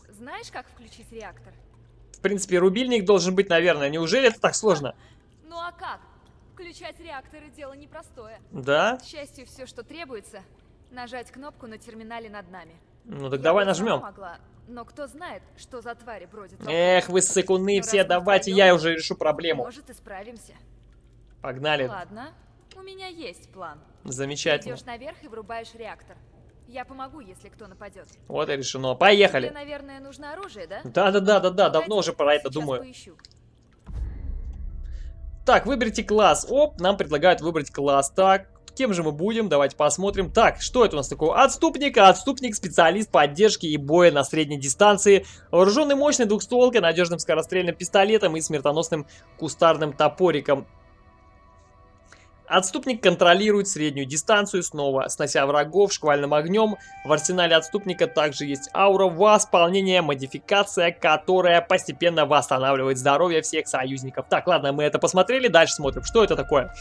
знаешь, как включить реактор? В принципе, рубильник должен быть, наверное. Неужели это так сложно? Ну а как? Включать реакторы дело непростое. Да? К счастью, все, что требуется, нажать кнопку на терминале над нами. Ну так Я давай нажмем. Могла, но кто знает, что за твари бродят Эх, вы ссыкуны все, давайте я уже решу проблему. Может, и справимся. Погнали. Ладно, у меня есть план. Замечательно. Идешь наверх и врубаешь реактор. Я помогу, если кто нападет. Вот и решено. Поехали. Тебе, наверное, нужно оружие, да? Да-да-да-да-да, давно уже про это думаю. Поищу. Так, выберите класс. Оп, нам предлагают выбрать класс. Так, Кем же мы будем? Давайте посмотрим. Так, что это у нас такое? Отступник. Отступник, специалист поддержки и боя на средней дистанции. Вооруженный мощной двухстволкой, надежным скорострельным пистолетом и смертоносным кустарным топориком. Отступник контролирует среднюю дистанцию, снова снося врагов шквальным огнем. В арсенале отступника также есть аура восполнения, модификация, которая постепенно восстанавливает здоровье всех союзников. Так, ладно, мы это посмотрели, дальше смотрим, что это такое.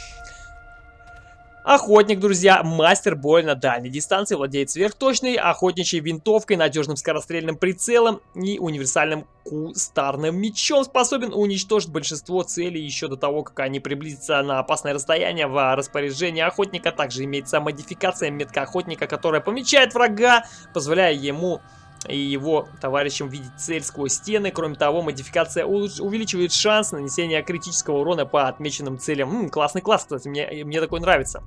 Охотник, друзья, мастер боя на дальней дистанции, владеет сверхточной охотничьей винтовкой, надежным скорострельным прицелом и универсальным кустарным мечом. Способен уничтожить большинство целей еще до того, как они приблизятся на опасное расстояние в распоряжении охотника. Также имеется модификация метка охотника, которая помечает врага, позволяя ему и его товарищам видеть цель сквозь стены. Кроме того, модификация увеличивает шанс нанесения критического урона по отмеченным целям. М -м, классный класс, кстати, мне, мне такой нравится.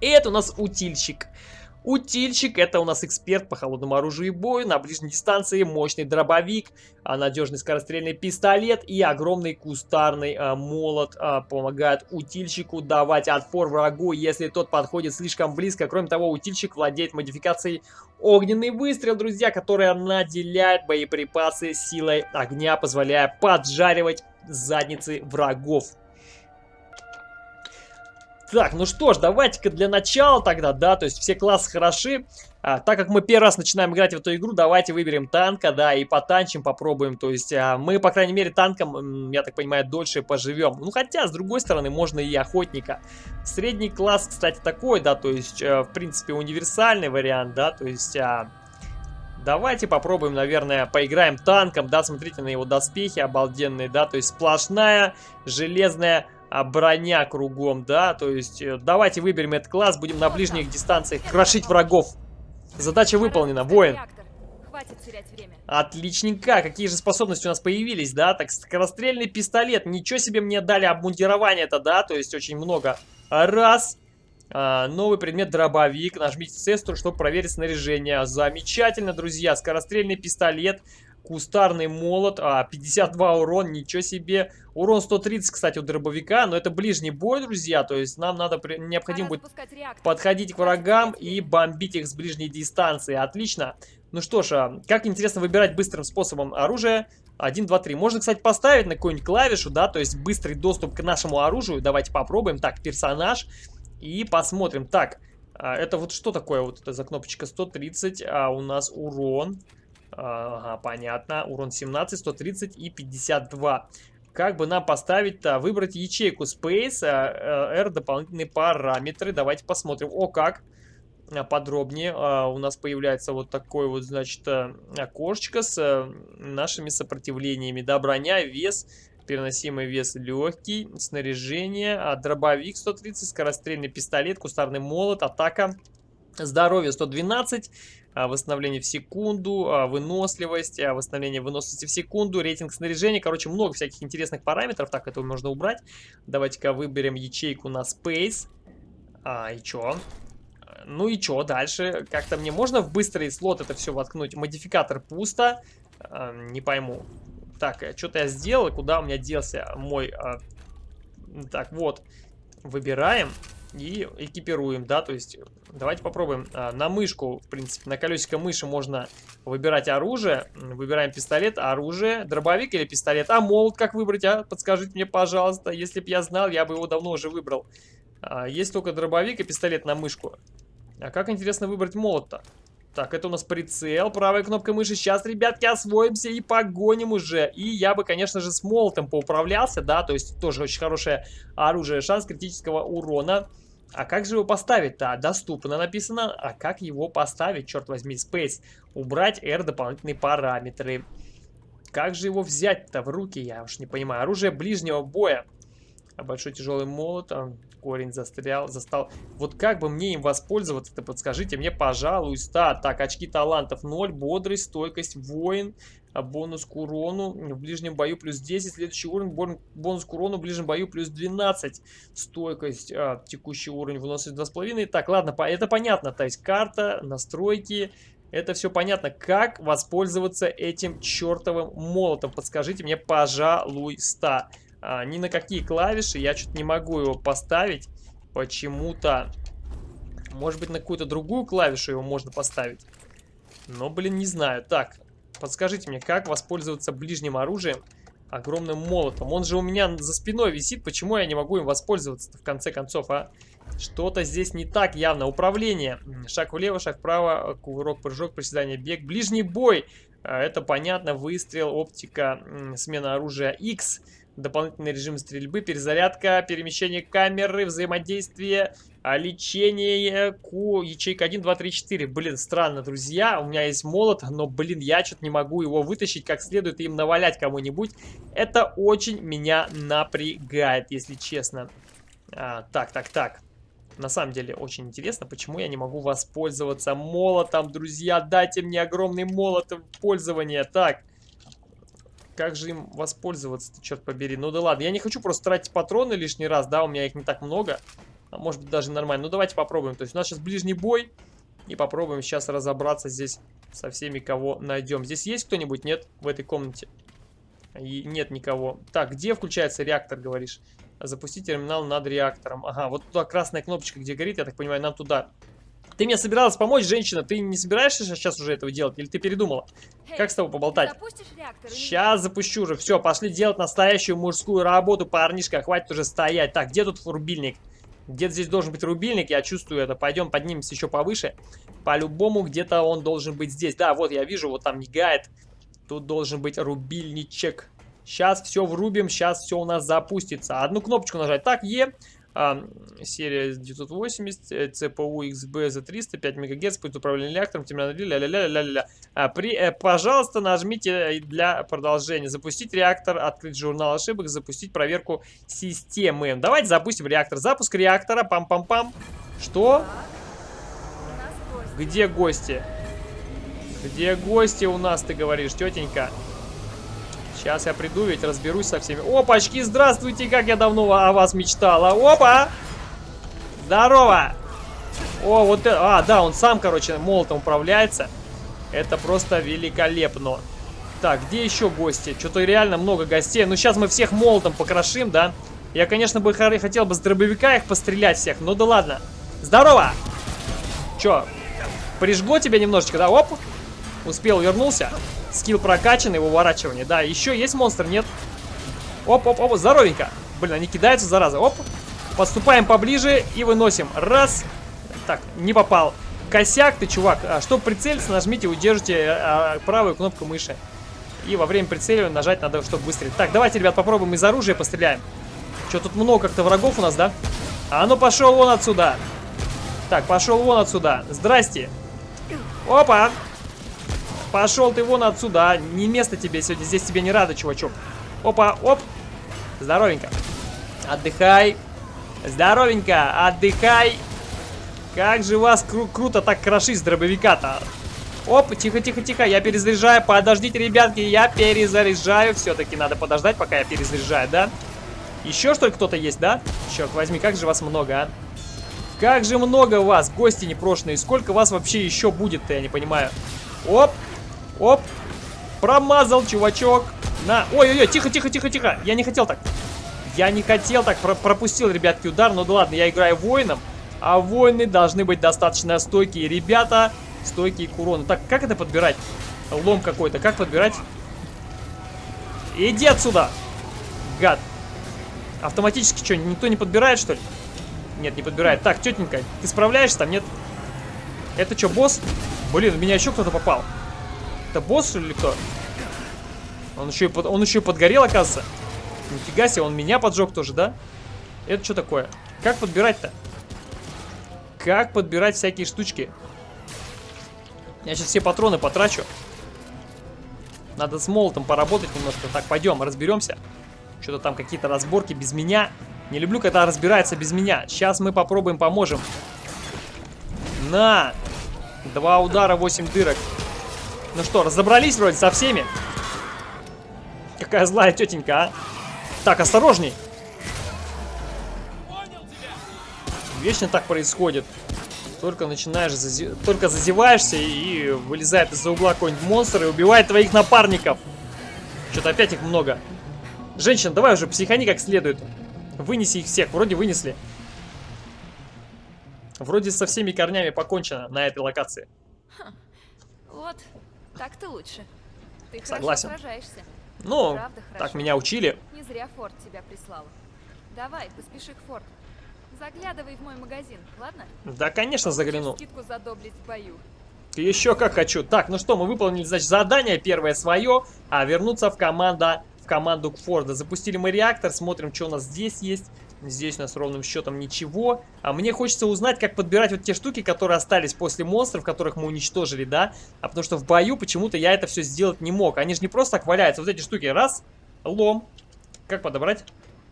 И это у нас утильщик. Утильщик это у нас эксперт по холодному оружию и бою, на ближней дистанции мощный дробовик, а, надежный скорострельный пистолет и огромный кустарный а, молот а, помогают утильщику давать отпор врагу, если тот подходит слишком близко. Кроме того, утильщик владеет модификацией огненный выстрел, друзья, которая наделяет боеприпасы силой огня, позволяя поджаривать задницы врагов. Так, ну что ж, давайте-ка для начала тогда, да, то есть все классы хороши. А, так как мы первый раз начинаем играть в эту игру, давайте выберем танка, да, и потанчим, попробуем. То есть а, мы, по крайней мере, танком, я так понимаю, дольше поживем. Ну, хотя, с другой стороны, можно и охотника. Средний класс, кстати, такой, да, то есть, а, в принципе, универсальный вариант, да, то есть... А, Давайте попробуем, наверное, поиграем танком, да, смотрите на его доспехи обалденные, да, то есть сплошная железная а, броня кругом, да, то есть э, давайте выберем этот класс, будем на ближних дистанциях крошить врагов. Задача выполнена, воин. Отличненько, какие же способности у нас появились, да, так, скорострельный пистолет, ничего себе мне дали обмундирование-то, да, то есть очень много. Раз, а, новый предмет дробовик, нажмите цестру, чтобы проверить снаряжение. Замечательно, друзья, скорострельный пистолет, Кустарный молот, а, 52 урон, ничего себе. Урон 130, кстати, у дробовика, но это ближний бой, друзья, то есть нам надо, необходимо будет подходить к врагам и бомбить их с ближней дистанции. Отлично. Ну что ж, а, как интересно выбирать быстрым способом оружие. 1, 2, 3. Можно, кстати, поставить на какую-нибудь клавишу, да, то есть быстрый доступ к нашему оружию. Давайте попробуем. Так, персонаж. И посмотрим. Так, а, это вот что такое вот это за кнопочка 130, а у нас урон. Ага, понятно. Урон 17, 130 и 52. Как бы нам поставить-то? Выбрать ячейку Space, а, R, дополнительные параметры. Давайте посмотрим. О, как подробнее. У нас появляется вот такое вот, значит, окошечко с нашими сопротивлениями. Да, броня, вес, переносимый вес легкий, снаряжение, а дробовик 130, скорострельный пистолет, кустарный молот, атака, здоровье 112, а, восстановление в секунду, а, выносливость, а, восстановление выносливости в секунду, рейтинг снаряжения. Короче, много всяких интересных параметров. Так, это можно убрать. Давайте-ка выберем ячейку на Space. А, и чё? Ну и чё дальше? Как-то мне можно в быстрый слот это все воткнуть? Модификатор пусто. А, не пойму. Так, э, что-то я сделал, куда у меня делся мой... А... Так, вот. Выбираем и экипируем, да, то есть давайте попробуем. А, на мышку, в принципе, на колесико мыши можно выбирать оружие. Выбираем пистолет, оружие, дробовик или пистолет. А молот как выбрать, а? Подскажите мне, пожалуйста. Если бы я знал, я бы его давно уже выбрал. А, есть только дробовик и пистолет на мышку. А как интересно выбрать молот-то? Так, это у нас прицел, правой кнопкой мыши. Сейчас, ребятки, освоимся и погоним уже. И я бы, конечно же, с молотом поуправлялся, да, то есть тоже очень хорошее оружие. Шанс критического урона. А как же его поставить-то? Доступно написано. А как его поставить, черт возьми, Space? Убрать R дополнительные параметры. Как же его взять-то в руки, я уж не понимаю. Оружие ближнего боя. А большой тяжелый молот, а, корень застрял, застал. Вот как бы мне им воспользоваться-то, подскажите мне, пожалуйста. Так, очки талантов 0, бодрость, стойкость, воин, а бонус к урону в ближнем бою плюс 10, следующий уровень, бонус к урону в ближнем бою плюс 12, стойкость, а, текущий уровень выносит 2,5. Так, ладно, это понятно, то есть карта, настройки, это все понятно. Как воспользоваться этим чертовым молотом? Подскажите мне, пожалуйста а, ни на какие клавиши. Я что-то не могу его поставить. Почему-то. Может быть, на какую-то другую клавишу его можно поставить. Но, блин, не знаю. Так, подскажите мне, как воспользоваться ближним оружием? Огромным молотом. Он же у меня за спиной висит. Почему я не могу им воспользоваться в конце концов, а? Что-то здесь не так явно. Управление. Шаг влево, шаг вправо, кувырок, прыжок, приседание, бег. Ближний бой. А, это понятно. Выстрел, оптика, смена оружия X дополнительный режим стрельбы, перезарядка, перемещение камеры, взаимодействие, а, лечение, Q, ячейка 1, 2, 3, 4. Блин, странно, друзья, у меня есть молот, но, блин, я что-то не могу его вытащить как следует и им навалять кому-нибудь. Это очень меня напрягает, если честно. А, так, так, так. На самом деле очень интересно, почему я не могу воспользоваться молотом, друзья. Дайте мне огромный молот в пользование. Так, как же им воспользоваться черт побери. Ну да ладно, я не хочу просто тратить патроны лишний раз, да, у меня их не так много. А может быть даже нормально. Ну давайте попробуем. То есть у нас сейчас ближний бой. И попробуем сейчас разобраться здесь со всеми, кого найдем. Здесь есть кто-нибудь? Нет? В этой комнате? И нет никого. Так, где включается реактор, говоришь? Запустить терминал над реактором. Ага, вот туда красная кнопочка, где горит, я так понимаю, нам туда. Ты мне собиралась помочь, женщина. Ты не собираешься сейчас уже этого делать? Или ты передумала? Как с тобой поболтать? Сейчас запущу уже. Все, пошли делать настоящую мужскую работу, парнишка. Хватит уже стоять. Так, где тут рубильник? Где-то здесь должен быть рубильник, я чувствую это. Пойдем поднимемся еще повыше. По-любому где-то он должен быть здесь. Да, вот я вижу, вот там мигает. Тут должен быть рубильничек. Сейчас все врубим, сейчас все у нас запустится. Одну кнопочку нажать. Так, Е а, серия 980, CPU XB за 300, 5 МГц, будет управление реактором, температура, ля-ля-ля-ля-ля-ля. А, при, э, пожалуйста, нажмите для продолжения. Запустить реактор, открыть журнал ошибок, запустить проверку системы. Давайте запустим реактор. Запуск реактора, пам-пам-пам. Что? Где гости? Где гости у нас, ты говоришь, тетенька? Сейчас я приду, ведь разберусь со всеми. Опачки, здравствуйте, как я давно о вас мечтала. Опа! Здорово! О, вот это... А, да, он сам, короче, молотом управляется. Это просто великолепно. Так, где еще гости? Что-то реально много гостей. Ну, сейчас мы всех молотом покрошим, да? Я, конечно, бы хотел бы с дробовика их пострелять всех, но да ладно. Здорово! Че, прижгло тебя немножечко, да? Оп! Успел, вернулся. Скилл прокачанный, выворачивание. Да, еще есть монстр, нет? Оп, оп, оп, здоровенько. Блин, они кидаются, зараза. Оп. Подступаем поближе и выносим. Раз. Так, не попал. Косяк ты, чувак. А, чтобы прицелиться, нажмите, удержите а, правую кнопку мыши. И во время прицеливания нажать надо, чтобы выстрелить. Так, давайте, ребят, попробуем из оружия постреляем. Что, тут много как-то врагов у нас, да? А ну пошел вон отсюда. Так, пошел вон отсюда. Здрасте. Опа. Пошел ты вон отсюда. Не место тебе сегодня. Здесь тебе не рада, чувачок. Опа, оп. Здоровенько. Отдыхай. Здоровенько. Отдыхай. Как же вас кру круто так крошить с дробовика-то. Оп, тихо-тихо-тихо, я перезаряжаю. Подождите, ребятки, я перезаряжаю. Все-таки надо подождать, пока я перезаряжаю, да? Еще что ли кто-то есть, да? Черт возьми, как же вас много, а? Как же много вас, гости непрошенные. Сколько вас вообще еще будет-то, я не понимаю. Оп, оп. Промазал, чувачок. На. Ой-ой-ой, тихо-тихо-тихо-тихо. Я не хотел так. Я не хотел так. Про пропустил, ребятки, удар. Ну да ладно, я играю воином. А воины должны быть достаточно стойкие. Ребята, стойкие к урону. Так, как это подбирать? Лом какой-то. Как подбирать? Иди отсюда, гад. Автоматически что, никто не подбирает, что ли? Нет, не подбирает. Так, тетенька, ты справляешься там, нет? Это что, босс? Блин, в меня еще кто-то попал. Это босс, или кто? Он еще, и под, он еще и подгорел, оказывается. Нифига себе, он меня поджег тоже, да? Это что такое? Как подбирать-то? Как подбирать всякие штучки? Я сейчас все патроны потрачу. Надо с молотом поработать немножко. Так, пойдем, разберемся. Что-то там какие-то разборки без меня. Не люблю, когда разбирается без меня. Сейчас мы попробуем поможем. На! Два удара, восемь дырок. Ну что, разобрались вроде со всеми? Какая злая тетенька, а? Так, осторожней. Вечно так происходит. Только начинаешь, зази... только зазеваешься и вылезает из-за угла какой-нибудь монстр и убивает твоих напарников. Что-то опять их много. Женщина, давай уже психани как следует. Вынеси их всех. Вроде вынесли. Вроде со всеми корнями покончено на этой локации. Так-то лучше. Ты Согласен. сражаешься. Ну, Правда, так хорошо. меня учили. Не зря Форд тебя прислал. Давай, поспеши к Форд. Заглядывай в мой магазин, ладно? Да, конечно, загляну. Скидку задоблить в бою. Еще как хочу. Так, ну что, мы выполнили, значит, задание первое свое, а вернуться в команда, в команду Форда. Запустили мы реактор, смотрим, что у нас здесь есть. Здесь у нас ровным счетом ничего. А мне хочется узнать, как подбирать вот те штуки, которые остались после монстров, которых мы уничтожили, да? А потому что в бою почему-то я это все сделать не мог. Они же не просто так валяются. Вот эти штуки. Раз, лом. Как подобрать?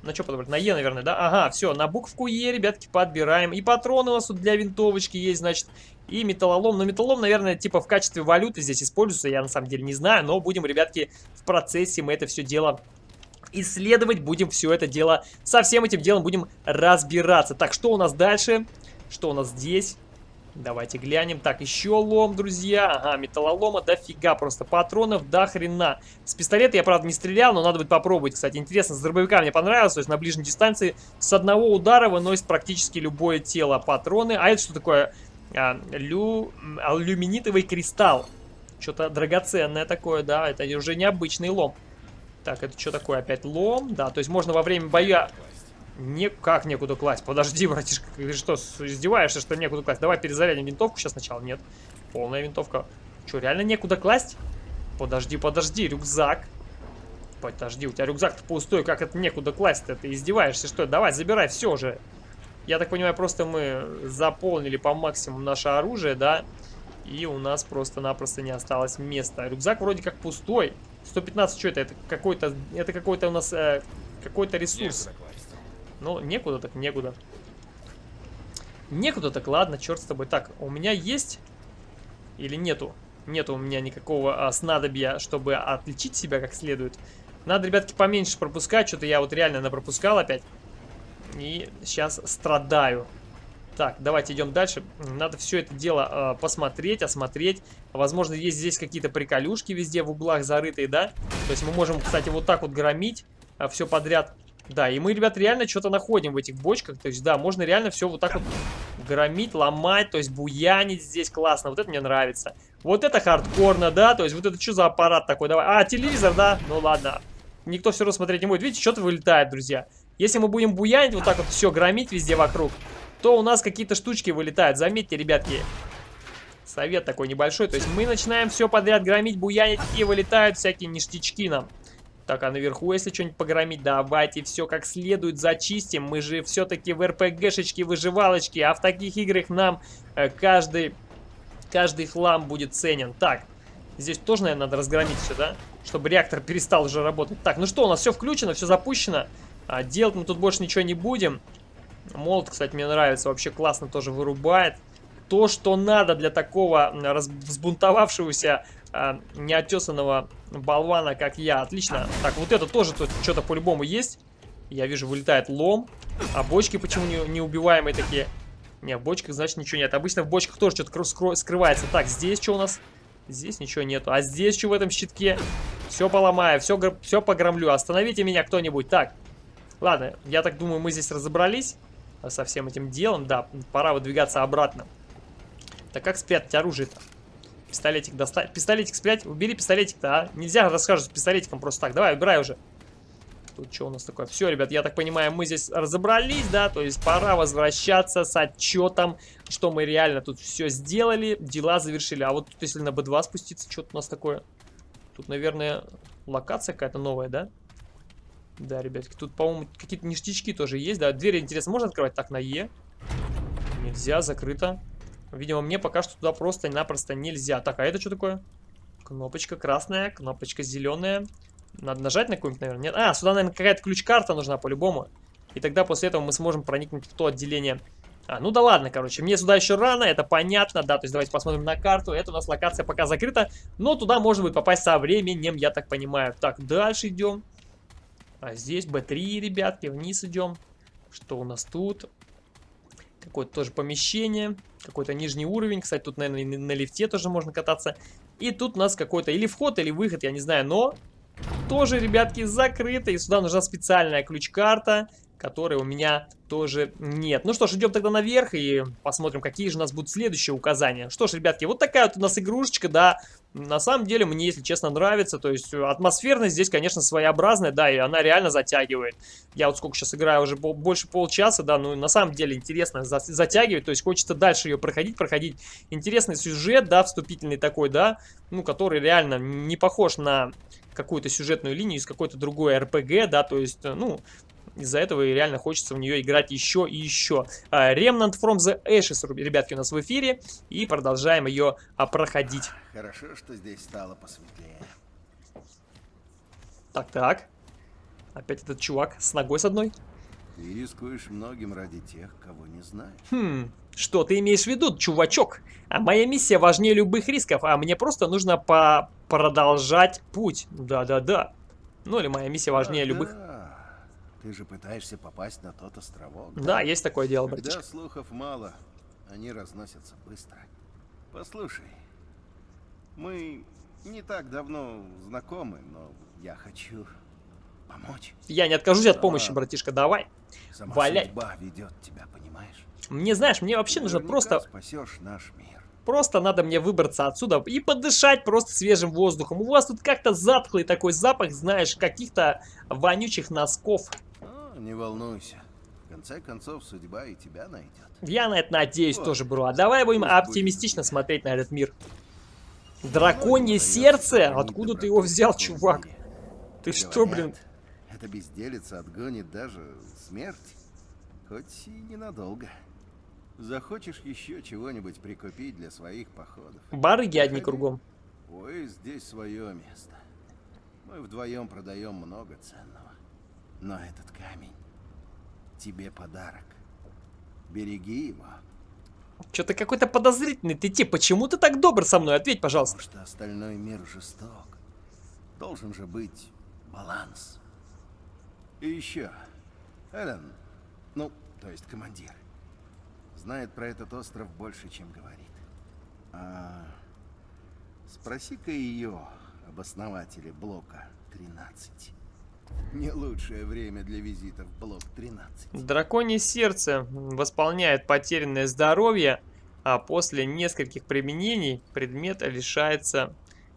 На что подобрать? На Е, наверное, да? Ага, все, на букву Е, ребятки, подбираем. И патроны у нас тут для винтовочки есть, значит. И металлолом. Но металлолом, наверное, типа в качестве валюты здесь используется. Я на самом деле не знаю. Но будем, ребятки, в процессе мы это все дело исследовать. Будем все это дело, со всем этим делом будем разбираться. Так, что у нас дальше? Что у нас здесь? Давайте глянем. Так, еще лом, друзья. Ага, металлолома дофига просто. Патронов до хрена. С пистолета я, правда, не стрелял, но надо будет попробовать. Кстати, интересно, с дробовика мне понравилось. То есть на ближней дистанции с одного удара выносит практически любое тело патроны. А это что такое? А, лю... Алюминитовый кристалл. Что-то драгоценное такое, да. Это уже необычный лом. Так, это что такое? Опять лом? Да, то есть можно во время боя... Никак некуда класть. Подожди, братишка, ты что, издеваешься, что некуда класть? Давай перезарядим винтовку сейчас сначала. Нет, полная винтовка. Что, реально некуда класть? Подожди, подожди, рюкзак. Подожди, у тебя рюкзак-то пустой, как это некуда класть-то? Ты издеваешься, что? Давай, забирай все уже. Я так понимаю, просто мы заполнили по максимуму наше оружие, да? И у нас просто-напросто не осталось места. Рюкзак вроде как пустой. 115, что это? Это какой-то это какой-то у нас э, какой-то ресурс. Ну, некуда так некуда. Некуда так, ладно, черт с тобой. Так, у меня есть или нету? Нету у меня никакого а, снадобья, чтобы отличить себя как следует. Надо, ребятки, поменьше пропускать. Что-то я вот реально напропускал опять. И сейчас страдаю. Так, давайте идем дальше. Надо все это дело э, посмотреть, осмотреть. Возможно, есть здесь какие-то приколюшки везде в углах зарытые, да? То есть мы можем, кстати, вот так вот громить э, а, все подряд. Да, и мы, ребят, реально что-то находим в этих бочках. То есть, да, можно реально все вот так вот громить, ломать, то есть буянить здесь классно. Вот это мне нравится. Вот это хардкорно, да, то есть вот это что за аппарат такой? Давай. А, телевизор, да? Ну ладно. Никто все равно смотреть не будет. Видите, что-то вылетает, друзья. Если мы будем буянить, вот так вот все громить везде вокруг, то у нас какие-то штучки вылетают. Заметьте, ребятки, совет такой небольшой. То есть мы начинаем все подряд громить, буянить, и вылетают всякие ништячки нам. Так, а наверху, если что-нибудь погромить, давайте все как следует зачистим. Мы же все-таки в РПГшечке, выживалочке, а в таких играх нам э, каждый, каждый хлам будет ценен. Так, здесь тоже, наверное, надо разгромить все, да? Чтобы реактор перестал уже работать. Так, ну что, у нас все включено, все запущено. А, делать мы тут больше ничего не будем. Молот, кстати, мне нравится, вообще классно тоже вырубает. То, что надо для такого взбунтовавшегося э, неотесанного болвана, как я. Отлично. Так, вот это тоже тут что-то по-любому есть. Я вижу, вылетает лом. А бочки почему не, неубиваемые такие? Не, в бочках, значит, ничего нет. Обычно в бочках тоже что-то скрывается. Так, здесь что у нас? Здесь ничего нету. А здесь что в этом щитке? Все поломаю, все, все погромлю. Остановите меня кто-нибудь. Так, ладно, я так думаю, мы здесь разобрались со всем этим делом. Да, пора выдвигаться обратно. Так как спрятать оружие-то? Пистолетик достать. Пистолетик спрятать. Убери пистолетик-то, а. Нельзя расскажешь с пистолетиком просто так. Давай, убирай уже. Тут что у нас такое? Все, ребят, я так понимаю, мы здесь разобрались, да? То есть пора возвращаться с отчетом, что мы реально тут все сделали, дела завершили. А вот тут, если на B2 спуститься, что-то у нас такое? Тут, наверное, локация какая-то новая? Да, ребятки, тут, по-моему, какие-то ништячки тоже есть, да? Двери, интересно, можно открывать так на Е? Нельзя, закрыто. Видимо, мне пока что туда просто-напросто нельзя. Так, а это что такое? Кнопочка красная, кнопочка зеленая. Надо нажать на какую-нибудь, наверное? Нет. А, сюда, наверное, какая-то ключ-карта нужна по-любому. И тогда после этого мы сможем проникнуть в то отделение. А, ну да ладно, короче, мне сюда еще рано, это понятно, да, то есть давайте посмотрим на карту. Это у нас локация пока закрыта, но туда можно будет попасть со временем, я так понимаю. Так, дальше идем. А здесь Б3, ребятки, вниз идем. Что у нас тут? Какое-то тоже помещение. Какой-то нижний уровень. Кстати, тут, наверное, на лифте тоже можно кататься. И тут у нас какой-то или вход, или выход, я не знаю. Но тоже, ребятки, закрыто. И сюда нужна специальная ключ-карта, которой у меня тоже нет. Ну что ж, идем тогда наверх и посмотрим, какие же у нас будут следующие указания. Что ж, ребятки, вот такая вот у нас игрушечка, да. На самом деле, мне, если честно, нравится. То есть, атмосферность здесь, конечно, своеобразная, да, и она реально затягивает. Я вот сколько сейчас играю, уже больше полчаса, да, ну, на самом деле, интересно затягивает. То есть, хочется дальше ее проходить, проходить. Интересный сюжет, да, вступительный такой, да, ну, который реально не похож на какую-то сюжетную линию из какой-то другой РПГ, да, то есть, ну, из-за этого и реально хочется в нее играть еще и еще. А, Remnant from the Ashes, ребятки, у нас в эфире. И продолжаем ее а, проходить. Хорошо, что здесь стало посветлее. Так-так. Опять этот чувак с ногой с одной. Ты рискуешь многим ради тех, кого не знаешь. Хм, что ты имеешь в виду, чувачок? А моя миссия важнее любых рисков, а мне просто нужно по продолжать путь. Да-да-да. Ну или моя миссия важнее а, любых. Да. Ты же пытаешься попасть на тот островок. Да, да есть такое дело, братишка. Когда слухов мало, они разносятся быстро. Послушай, мы не так давно знакомы, но я хочу помочь. Я не откажусь от помощи, братишка, давай. Сама Валяй. судьба ведет тебя, понимаешь? Мне, знаешь, мне вообще нужно просто... спасешь наш мир. Просто надо мне выбраться отсюда и подышать просто свежим воздухом. У вас тут как-то затхлый такой запах, знаешь, каких-то вонючих носков. Не волнуйся. В конце концов, судьба и тебя найдет. Я на это надеюсь вот. тоже, бро. А давай будем оптимистично будет. смотреть на этот мир. Драконье сердце? Откуда ты его взял, чувак? Ты что, блин? Это безделица отгонит даже смерть. Хоть и ненадолго. Захочешь еще чего-нибудь прикупить для своих походов? Барыги одни кругом. Ой, здесь свое место. Мы вдвоем продаем много ценного. Но этот камень тебе подарок. Береги его. Что-то какой-то подозрительный ты тип. Почему ты так добр со мной? Ответь, пожалуйста. Потому что остальной мир жесток. Должен же быть баланс. И еще. Эллен, ну, то есть командир. знает про этот остров больше, чем говорит. А спроси-ка ее об основателе блока 13. Не лучшее время для визита в блок 13. Драконье сердце восполняет потерянное здоровье, а после нескольких применений предмет лишается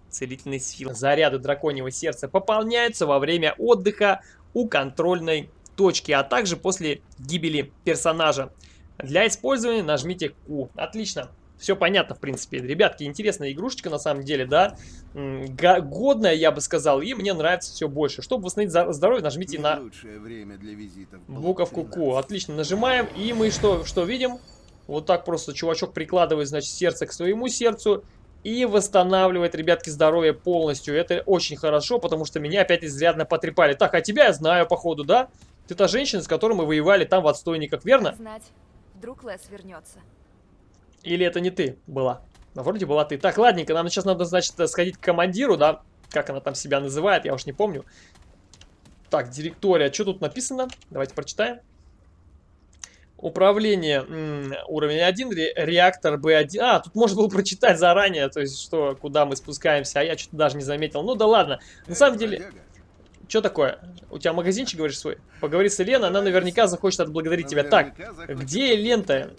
целительной силы. Заряды драконьего сердца пополняются во время отдыха у контрольной точки, а также после гибели персонажа. Для использования нажмите Q. Отлично. Все понятно, в принципе. Ребятки, интересная игрушечка на самом деле, да. Годная, я бы сказал, и мне нравится все больше. Чтобы восстановить здоровье, нажмите Не на время для визитов буковку Q. Отлично, нажимаем, и мы что, что видим? Вот так просто чувачок прикладывает, значит, сердце к своему сердцу и восстанавливает, ребятки, здоровье полностью. Это очень хорошо, потому что меня опять изрядно потрепали. Так, а тебя я знаю, походу, да? Ты та женщина, с которой мы воевали там в отстойниках, верно? Знать, вдруг Лес вернется. Или это не ты была? Ну, вроде была ты. Так, ладненько, нам сейчас надо, значит, сходить к командиру, да? Как она там себя называет, я уж не помню. Так, директория. Что тут написано? Давайте прочитаем. Управление уровень 1, ре реактор B1. А, тут можно было прочитать заранее, то есть, что, куда мы спускаемся, а я что-то даже не заметил. Ну да ладно, на самом деле... Что такое? У тебя магазинчик, говоришь, свой? Поговори с Еленой, она наверняка захочет отблагодарить тебя. Так, где лента?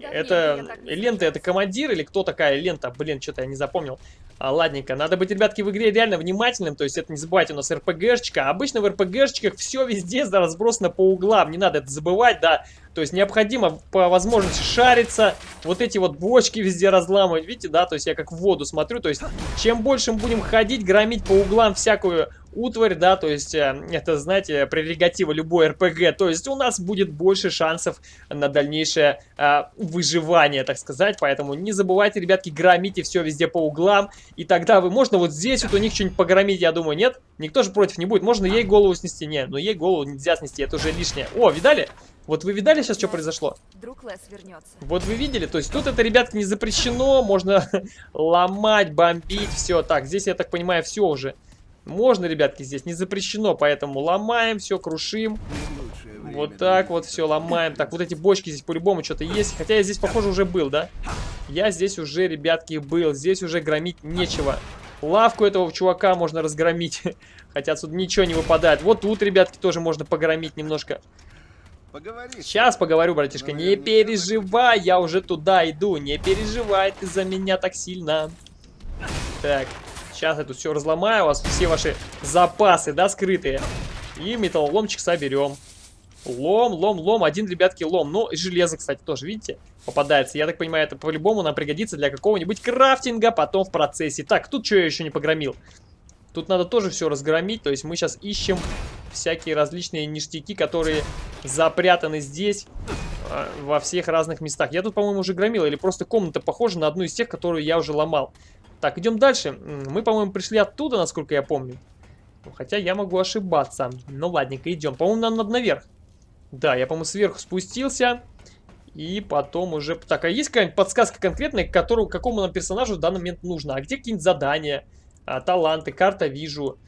Это лента, это командир или кто такая лента? Блин, что-то я не запомнил. А, ладненько, надо быть, ребятки, в игре реально внимательным, то есть это не забывайте, у нас РПГшечка. Обычно в РПГшечках все везде разбросано по углам, не надо это забывать, да. То есть необходимо по возможности шариться, вот эти вот бочки везде разламывать, видите, да, то есть я как в воду смотрю, то есть чем больше мы будем ходить, громить по углам всякую утварь, да, то есть э, это, знаете, прерогатива любой РПГ, то есть у нас будет больше шансов на дальнейшее э, выживание, так сказать, поэтому не забывайте, ребятки, громите все везде по углам, и тогда вы, можно вот здесь вот у них что-нибудь погромить, я думаю, нет? Никто же против не будет, можно ей голову снести, не, но ей голову нельзя снести, это уже лишнее. О, видали? Вот вы видали сейчас, что произошло? Вдруг Лес вернется. Вот вы видели? То есть тут это, ребятки, не запрещено. Можно ломать, бомбить, все. Так, здесь, я так понимаю, все уже. Можно, ребятки, здесь не запрещено, поэтому ломаем, все, крушим. Вот так вот все ломаем. Так, вот эти бочки здесь по-любому что-то есть. Хотя я здесь, похоже, уже был, да? Я здесь уже, ребятки, был. Здесь уже громить нечего. Лавку этого чувака можно разгромить. Хотя отсюда ничего не выпадает. Вот тут, ребятки, тоже можно погромить немножко. Поговори. Сейчас поговорю, братишка. Не переживай, я уже туда иду. Не переживай ты за меня так сильно. Так, сейчас я тут все разломаю. У вас все ваши запасы, да, скрытые. И металлоломчик соберем. Лом, лом, лом. Один, ребятки, лом. Ну, и железо, кстати, тоже, видите, попадается. Я так понимаю, это по-любому нам пригодится для какого-нибудь крафтинга потом в процессе. Так, тут что я еще не погромил? Тут надо тоже все разгромить. То есть мы сейчас ищем всякие различные ништяки, которые запрятаны здесь э, во всех разных местах. Я тут, по-моему, уже громил, или просто комната похожа на одну из тех, которую я уже ломал. Так, идем дальше. Мы, по-моему, пришли оттуда, насколько я помню. Хотя я могу ошибаться. Ну, ладненько, идем. По-моему, нам надо наверх. Да, я, по-моему, сверху спустился. И потом уже... Так, а есть какая-нибудь подсказка конкретная, которую, какому нам персонажу в данный момент нужно? А где какие-нибудь задания? А, таланты, карта вижу.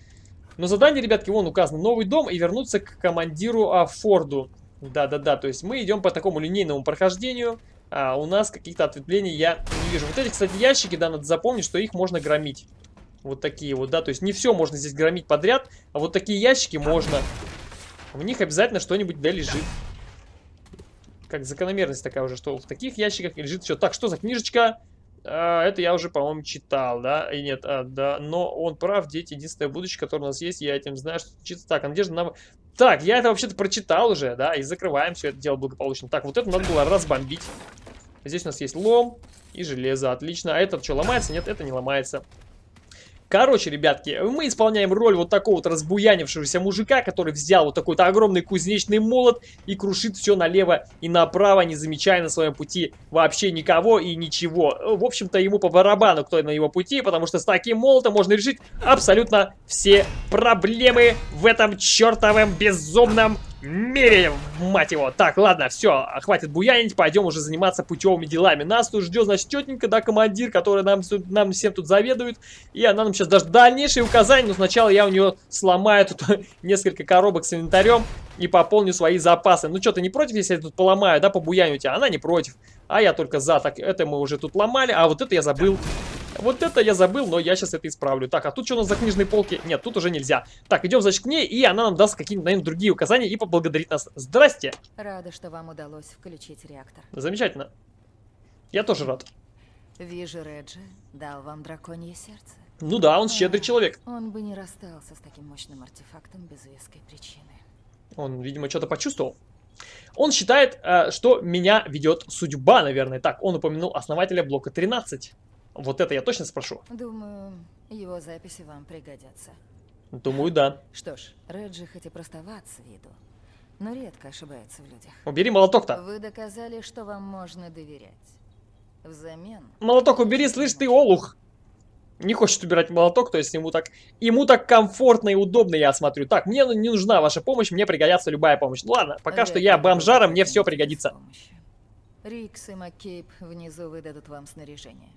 Но задание, ребятки, вон указано. Новый дом и вернуться к командиру а, Форду. Да-да-да, то есть мы идем по такому линейному прохождению. А у нас каких-то ответвлений я не вижу. Вот эти, кстати, ящики, да, надо запомнить, что их можно громить. Вот такие вот, да, то есть не все можно здесь громить подряд, а вот такие ящики можно. В них обязательно что-нибудь да лежит. Как закономерность такая уже, что в таких ящиках лежит все. Так, что за книжечка? А, это я уже, по-моему, читал, да? И нет, а, да. Но он прав, дети, единственное будущее, которое у нас есть, я этим знаю, что читать. Так, а надежда на... Так, я это вообще-то прочитал уже, да? И закрываем все это дело благополучно. Так, вот это надо было разбомбить. Здесь у нас есть лом и железо, отлично. А этот что, ломается? Нет, это не ломается. Короче, ребятки, мы исполняем роль вот такого вот разбуянившегося мужика, который взял вот такой-то огромный кузнечный молот и крушит все налево и направо, не замечая на своем пути вообще никого и ничего. В общем-то, ему по барабану, кто на его пути, потому что с таким молотом можно решить абсолютно все проблемы в этом чертовом безумном мере, мать его. Так, ладно, все, хватит буянить, пойдем уже заниматься путевыми делами. Нас тут ждет, значит, тетенька, да, командир, который нам, нам всем тут заведует. И она нам сейчас даже дальнейшие указания, но сначала я у нее сломаю тут несколько коробок с инвентарем и пополню свои запасы. Ну что, ты не против, если я тут поломаю, да, побуяню тебя? Она не против, а я только за. Так, это мы уже тут ломали, а вот это я забыл. Вот это я забыл, но я сейчас это исправлю. Так, а тут что у нас за книжные полки? Нет, тут уже нельзя. Так, идем, значит, к ней, и она нам даст какие-нибудь, наверное, другие указания и поблагодарит нас. Здрасте! Рада, что вам удалось включить реактор. Замечательно. Я тоже рад. Вижу, Реджи дал вам драконье сердце. Ну да, он щедрый человек. Он бы не расстался с таким мощным артефактом без веской причины. Он, видимо, что-то почувствовал. Он считает, э, что меня ведет судьба, наверное. Так, он упомянул основателя блока 13. Вот это я точно спрошу. Думаю, его записи вам пригодятся. Думаю, да. Что ж, Реджи хоть и простоват с виду, но редко ошибается в людях. Убери молоток-то. Вы доказали, что вам можно доверять. Взамен... Молоток убери, слышь ты, олух! Не хочет убирать молоток, то есть ему так, ему так комфортно и удобно, я смотрю. Так, мне не нужна ваша помощь, мне пригодится любая помощь. Ну ладно, пока что я бомжара, мне все пригодится. Рикс и Маккейб внизу выдадут вам снаряжение.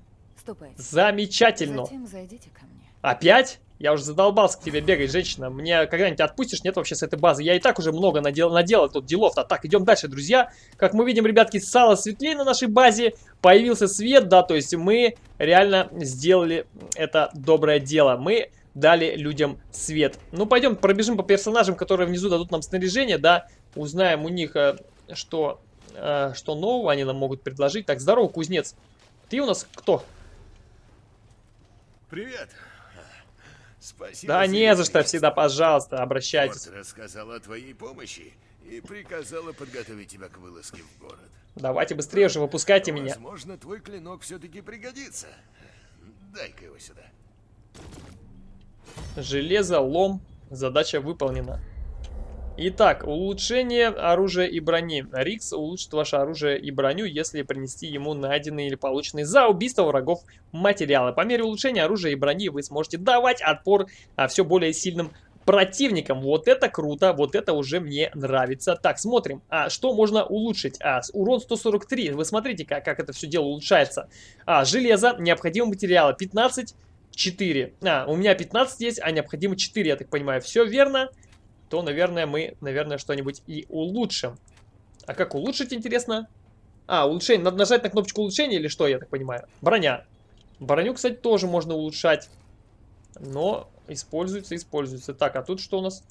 Ступайте. Замечательно. Затем зайдите ко мне. Опять? Я уже задолбался к тебе бегать, женщина. Мне когда-нибудь отпустишь? Нет вообще с этой базы. Я и так уже много надел, наделал тут делов-то. Так, идем дальше, друзья. Как мы видим, ребятки, стало светлее на нашей базе. Появился свет, да, то есть мы реально сделали это доброе дело. Мы дали людям свет. Ну, пойдем пробежим по персонажам, которые внизу дадут нам снаряжение, да. Узнаем у них, э, что, э, что нового они нам могут предложить. Так, здорово, кузнец. Ты у нас кто? Привет. Спасибо. Да не за что, всегда, пожалуйста, обращайтесь. Форд рассказала о твоей помощи и приказала подготовить тебя к вылазке в город. Давайте быстрее уже, выпускайте меня. Возможно, твой клинок все-таки пригодится. Дай-ка его сюда. Железо, лом. Задача выполнена. Итак, улучшение оружия и брони. Рикс улучшит ваше оружие и броню, если принести ему найденные или полученные за убийство врагов материалы. По мере улучшения оружия и брони вы сможете давать отпор а, все более сильным противникам. Вот это круто, вот это уже мне нравится. Так, смотрим, а что можно улучшить? А, урон 143, вы смотрите, как, как это все дело улучшается. А, железо, необходимые материалы 15, 4. А, у меня 15 есть, а необходимо 4, я так понимаю. Все верно то, наверное, мы, наверное, что-нибудь и улучшим. А как улучшить, интересно? А, улучшение. Надо нажать на кнопочку улучшения или что, я так понимаю? Броня. Броню, кстати, тоже можно улучшать. Но используется, используется. Так, а тут что у нас?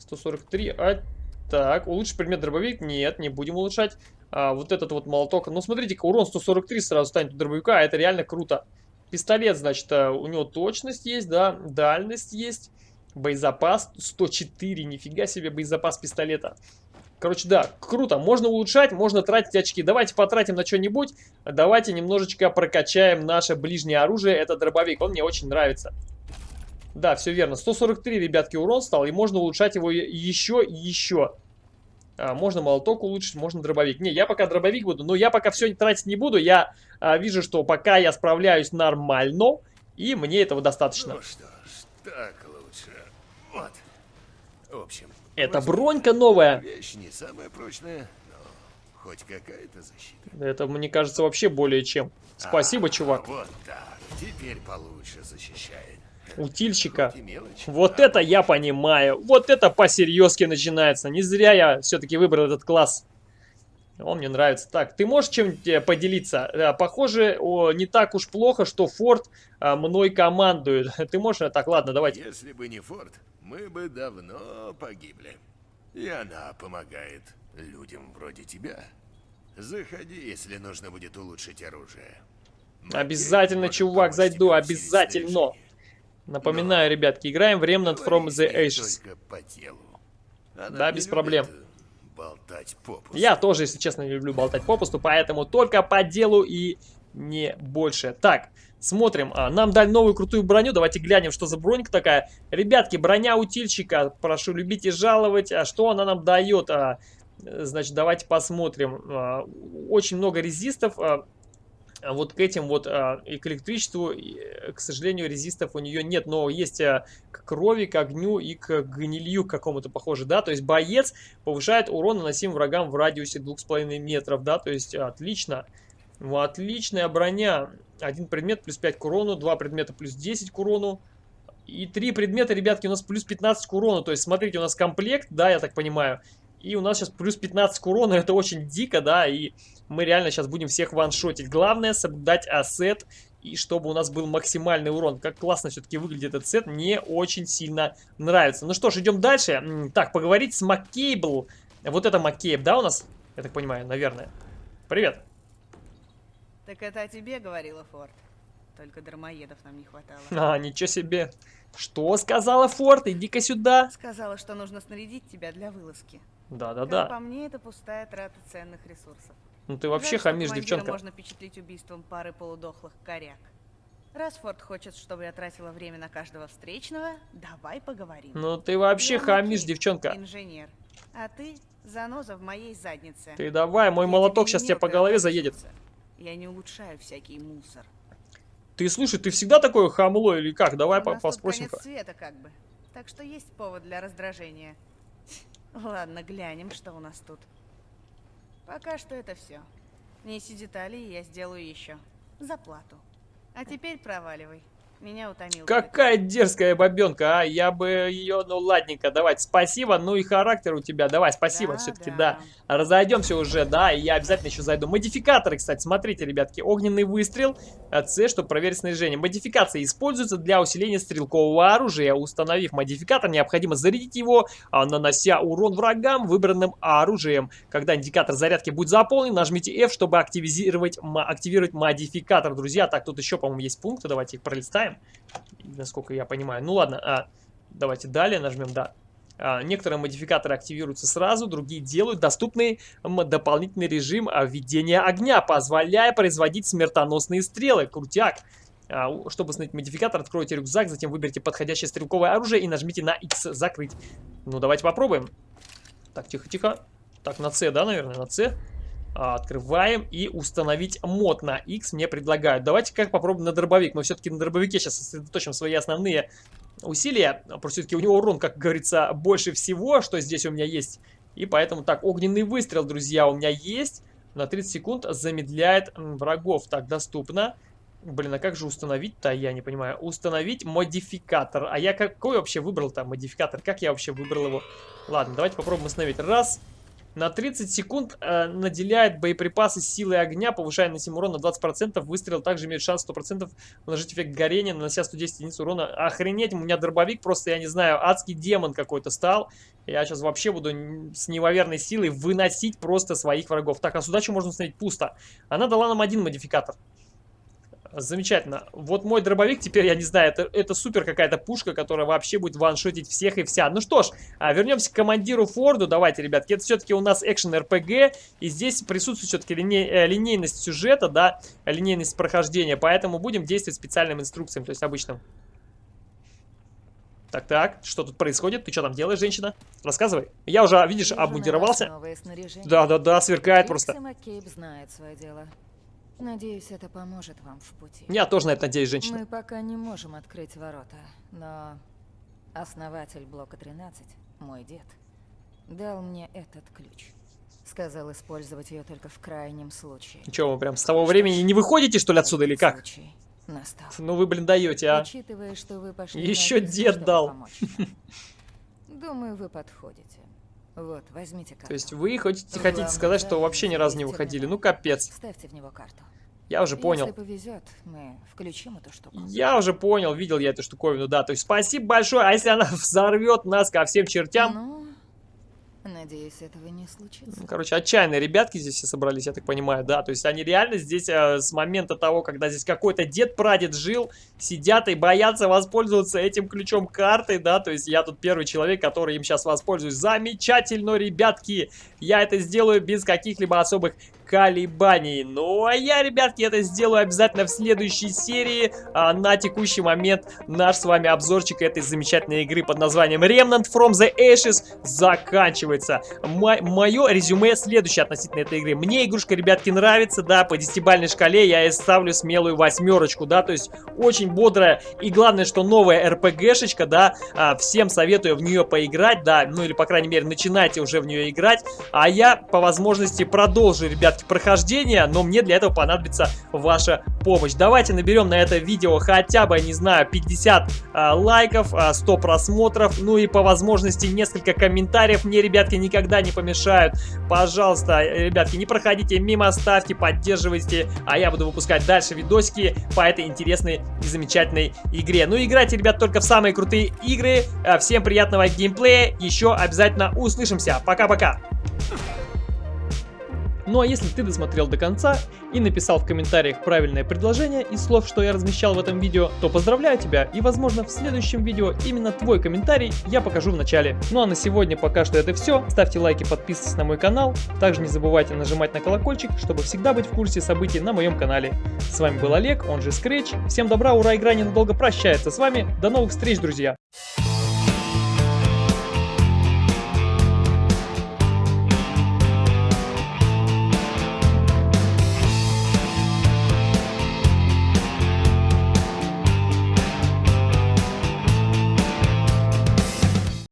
143. А, так, улучшить предмет дробовик? Нет, не будем улучшать. А, вот этот вот молоток. Ну, смотрите-ка, урон 143 сразу станет у дробовика, а это реально круто. Пистолет, значит, э, у него точность есть, да, дальность есть. Боезапас 104, нифига себе боезапас пистолета. Короче, да, круто. Можно улучшать, можно тратить очки. Давайте потратим на что-нибудь. Давайте немножечко прокачаем наше ближнее оружие. Это дробовик, он мне очень нравится. Да, все верно. 143, ребятки, урон стал. И можно улучшать его еще и еще. А, можно молоток улучшить, можно дробовик. Не, я пока дробовик буду, но я пока все тратить не буду. Я а, вижу, что пока я справляюсь нормально, и мне этого достаточно. Ну что ж, так. В общем. Это бронька новая. Вещь не самая прочная, но хоть какая-то защита. Это, мне кажется, вообще более чем. Спасибо, а, чувак. Вот так. Теперь получше защищает. Утильщика. Вот а это я понимаю. Вот это по-серьезки начинается. Не зря я все-таки выбрал этот класс. Он мне нравится. Так, ты можешь чем-нибудь э, поделиться? Э, похоже, о, не так уж плохо, что Форд а, мной командует. Ты можешь? Так, ладно, давайте. Если бы не Форд, мы бы давно погибли. И она помогает людям вроде тебя. Заходи, если нужно будет улучшить оружие. Обязательно, чувак, зайду, обязательно. Напоминаю, Но ребятки, играем в Remnant from the Ashes. Да, без проблем. Болтать попусту. Я тоже, если честно, не люблю болтать попусту, поэтому только по делу и не больше. Так, Смотрим, а, нам дали новую крутую броню, давайте глянем, что за бронька такая. Ребятки, броня утильщика, прошу любить и жаловать, а что она нам дает? А, значит, давайте посмотрим. А, очень много резистов, а, вот к этим вот и к электричеству, и, к сожалению, резистов у нее нет, но есть крови, к огню и к гнилью какому-то похоже, да, то есть боец повышает урон, наносим врагам в радиусе 2,5 метров, да, то есть отлично, ну, отличная броня, один предмет плюс 5 к урону, два предмета плюс 10 к урону, и три предмета, ребятки, у нас плюс 15 к урону, то есть смотрите, у нас комплект, да, я так понимаю, и у нас сейчас плюс 15 к урону, это очень дико, да, и мы реально сейчас будем всех ваншотить. Главное соблюдать ассет, и чтобы у нас был максимальный урон. Как классно все-таки выглядит этот сет, мне очень сильно нравится. Ну что ж, идем дальше. Так, поговорить с Маккейбл. Вот это Маккейб, да, у нас? Я так понимаю, наверное. Привет. Так это о тебе говорила Форд. Только дармоедов нам не хватало. А, ничего себе. Что сказала Форд? Иди-ка сюда. Сказала, что нужно снарядить тебя для вылазки. Да-да-да. По мне, это пустая трата ценных ресурсов. Ну ты вообще Жаль, хамишь, девчонка. можно впечатлить убийством пары полудохлых коряк. Раз Форд хочет, чтобы я тратила время на каждого встречного, давай поговорим. Ну ты вообще Я хамишь, девчонка. Инженер. А ты заноза в моей заднице. Ты давай, мой Я молоток сейчас тебе по голове заедет. Я не улучшаю всякий мусор. Ты слушай, ты всегда такое хамло или как? Давай У по поспросим. конец света как бы. Так что есть повод для раздражения. Ладно, глянем, что у нас тут. Пока что это все. Неси детали, и я сделаю еще. За плату. А теперь проваливай. Меня утомил. Какая дерзкая бабенка, а? Я бы ее, ну ладненько, давайте, спасибо, ну и характер у тебя, давай, спасибо, Да, все-таки, да. да. Разойдемся уже, да, и я обязательно еще зайду. Модификаторы, кстати, смотрите, ребятки, огненный выстрел, а, С, чтобы проверить снаряжение. Модификации используются для усиления стрелкового оружия. Установив модификатор, необходимо зарядить его, а, нанося урон врагам выбранным оружием. Когда индикатор зарядки будет заполнен, нажмите F, чтобы активизировать, активировать модификатор, друзья. Так, тут еще, по-моему, есть пункты, давайте их пролистаем, насколько я понимаю. Ну ладно, а, давайте далее нажмем, да. А, Некоторые модификаторы активируются сразу, другие делают доступный дополнительный режим а, введения огня, позволяя производить смертоносные стрелы. Крутяк. А, Чтобы установить модификатор, откройте рюкзак, затем выберите подходящее стрелковое оружие и нажмите на X закрыть. Ну, давайте попробуем. Так, тихо-тихо. Так, на C, да, наверное, на C. А, Открываем и установить мод на X мне предлагают. Давайте как попробуем на дробовик. Мы все-таки на дробовике сейчас сосредоточим свои основные усилия. Просто все-таки у него урон, как говорится, больше всего, что здесь у меня есть. И поэтому так, огненный выстрел, друзья, у меня есть. На 30 секунд замедляет врагов. Так, доступно. Блин, а как же установить-то, я не понимаю. Установить модификатор. А я какой вообще выбрал там модификатор? Как я вообще выбрал его? Ладно, давайте попробуем установить. Раз. На 30 секунд э, наделяет боеприпасы силой огня, повышая наносимый урон на 20%. Выстрел также имеет шанс 100% наложить эффект горения, нанося 110 единиц урона. Охренеть, у меня дробовик просто, я не знаю, адский демон какой-то стал. Я сейчас вообще буду с неимоверной силой выносить просто своих врагов. Так, а сюда что можно установить? Пусто. Она дала нам один модификатор. Замечательно. Вот мой дробовик теперь, я не знаю, это, это супер какая-то пушка, которая вообще будет ваншотить всех и вся. Ну что ж, а, вернемся к командиру Форду. Давайте, ребятки, это все-таки у нас экшен РПГ, и здесь присутствует все-таки линейность сюжета, да, линейность прохождения, поэтому будем действовать специальным инструкциям, то есть обычным. Так-так, что тут происходит? Ты что там делаешь, женщина? Рассказывай. Я уже, видишь, обмундировался. Да-да-да, сверкает Рикс просто. Маккейб знает свое дело. Надеюсь, это поможет вам в пути. Я тоже на это надеюсь, женщина. Мы пока не можем открыть ворота, но основатель блока 13, мой дед, дал мне этот ключ. Сказал использовать ее только в крайнем случае. Че, вы прям с того времени не выходите, что ли, отсюда, или как? Случай настал. Ну вы, блин, даете, а. Учитывая, что вы пошли Еще дед дал. Думаю, вы подходите. Вот, возьмите карту. То есть вы хотите, хотите сказать, что вообще ни разу не выходили? Ну, капец. Ставьте в него карту. Я уже понял. Если повезет, мы включим эту штуку. Я уже понял, видел я эту штуковину, да. То есть спасибо большое, а если она взорвет нас ко всем чертям? Ну, надеюсь, этого не случится. Ну, Короче, отчаянные ребятки здесь все собрались, я так понимаю, да. То есть они реально здесь э, с момента того, когда здесь какой-то дед-прадед жил, сидят и боятся воспользоваться этим ключом карты, да. То есть я тут первый человек, который им сейчас воспользуюсь. Замечательно, ребятки! Я это сделаю без каких-либо особых колебаний. Ну, а я, ребятки, это сделаю обязательно в следующей серии. А, на текущий момент наш с вами обзорчик этой замечательной игры под названием Remnant from the Ashes заканчивается. Мое резюме следующее относительно этой игры. Мне игрушка, ребятки, нравится, да, по десятибальной шкале я ей ставлю смелую восьмерочку, да, то есть очень бодрая и главное, что новая РПГшечка, да, а, всем советую в нее поиграть, да, ну или, по крайней мере, начинайте уже в нее играть, а я по возможности продолжу, ребятки, прохождение, но мне для этого понадобится ваша помощь. Давайте наберем на это видео хотя бы, не знаю, 50 а, лайков, а, 100 просмотров, ну и по возможности несколько комментариев мне, ребятки, никогда не помешают. Пожалуйста, ребятки, не проходите мимо, ставьте, поддерживайте, а я буду выпускать дальше видосики по этой интересной и замечательной игре. Ну, играйте, ребят, только в самые крутые игры. А, всем приятного геймплея, еще обязательно услышимся. Пока-пока! Ну а если ты досмотрел до конца и написал в комментариях правильное предложение из слов, что я размещал в этом видео, то поздравляю тебя и возможно в следующем видео именно твой комментарий я покажу в начале. Ну а на сегодня пока что это все. Ставьте лайки, подписывайтесь на мой канал. Также не забывайте нажимать на колокольчик, чтобы всегда быть в курсе событий на моем канале. С вами был Олег, он же Scratch. Всем добра, ура, игра ненадолго прощается с вами. До новых встреч, друзья!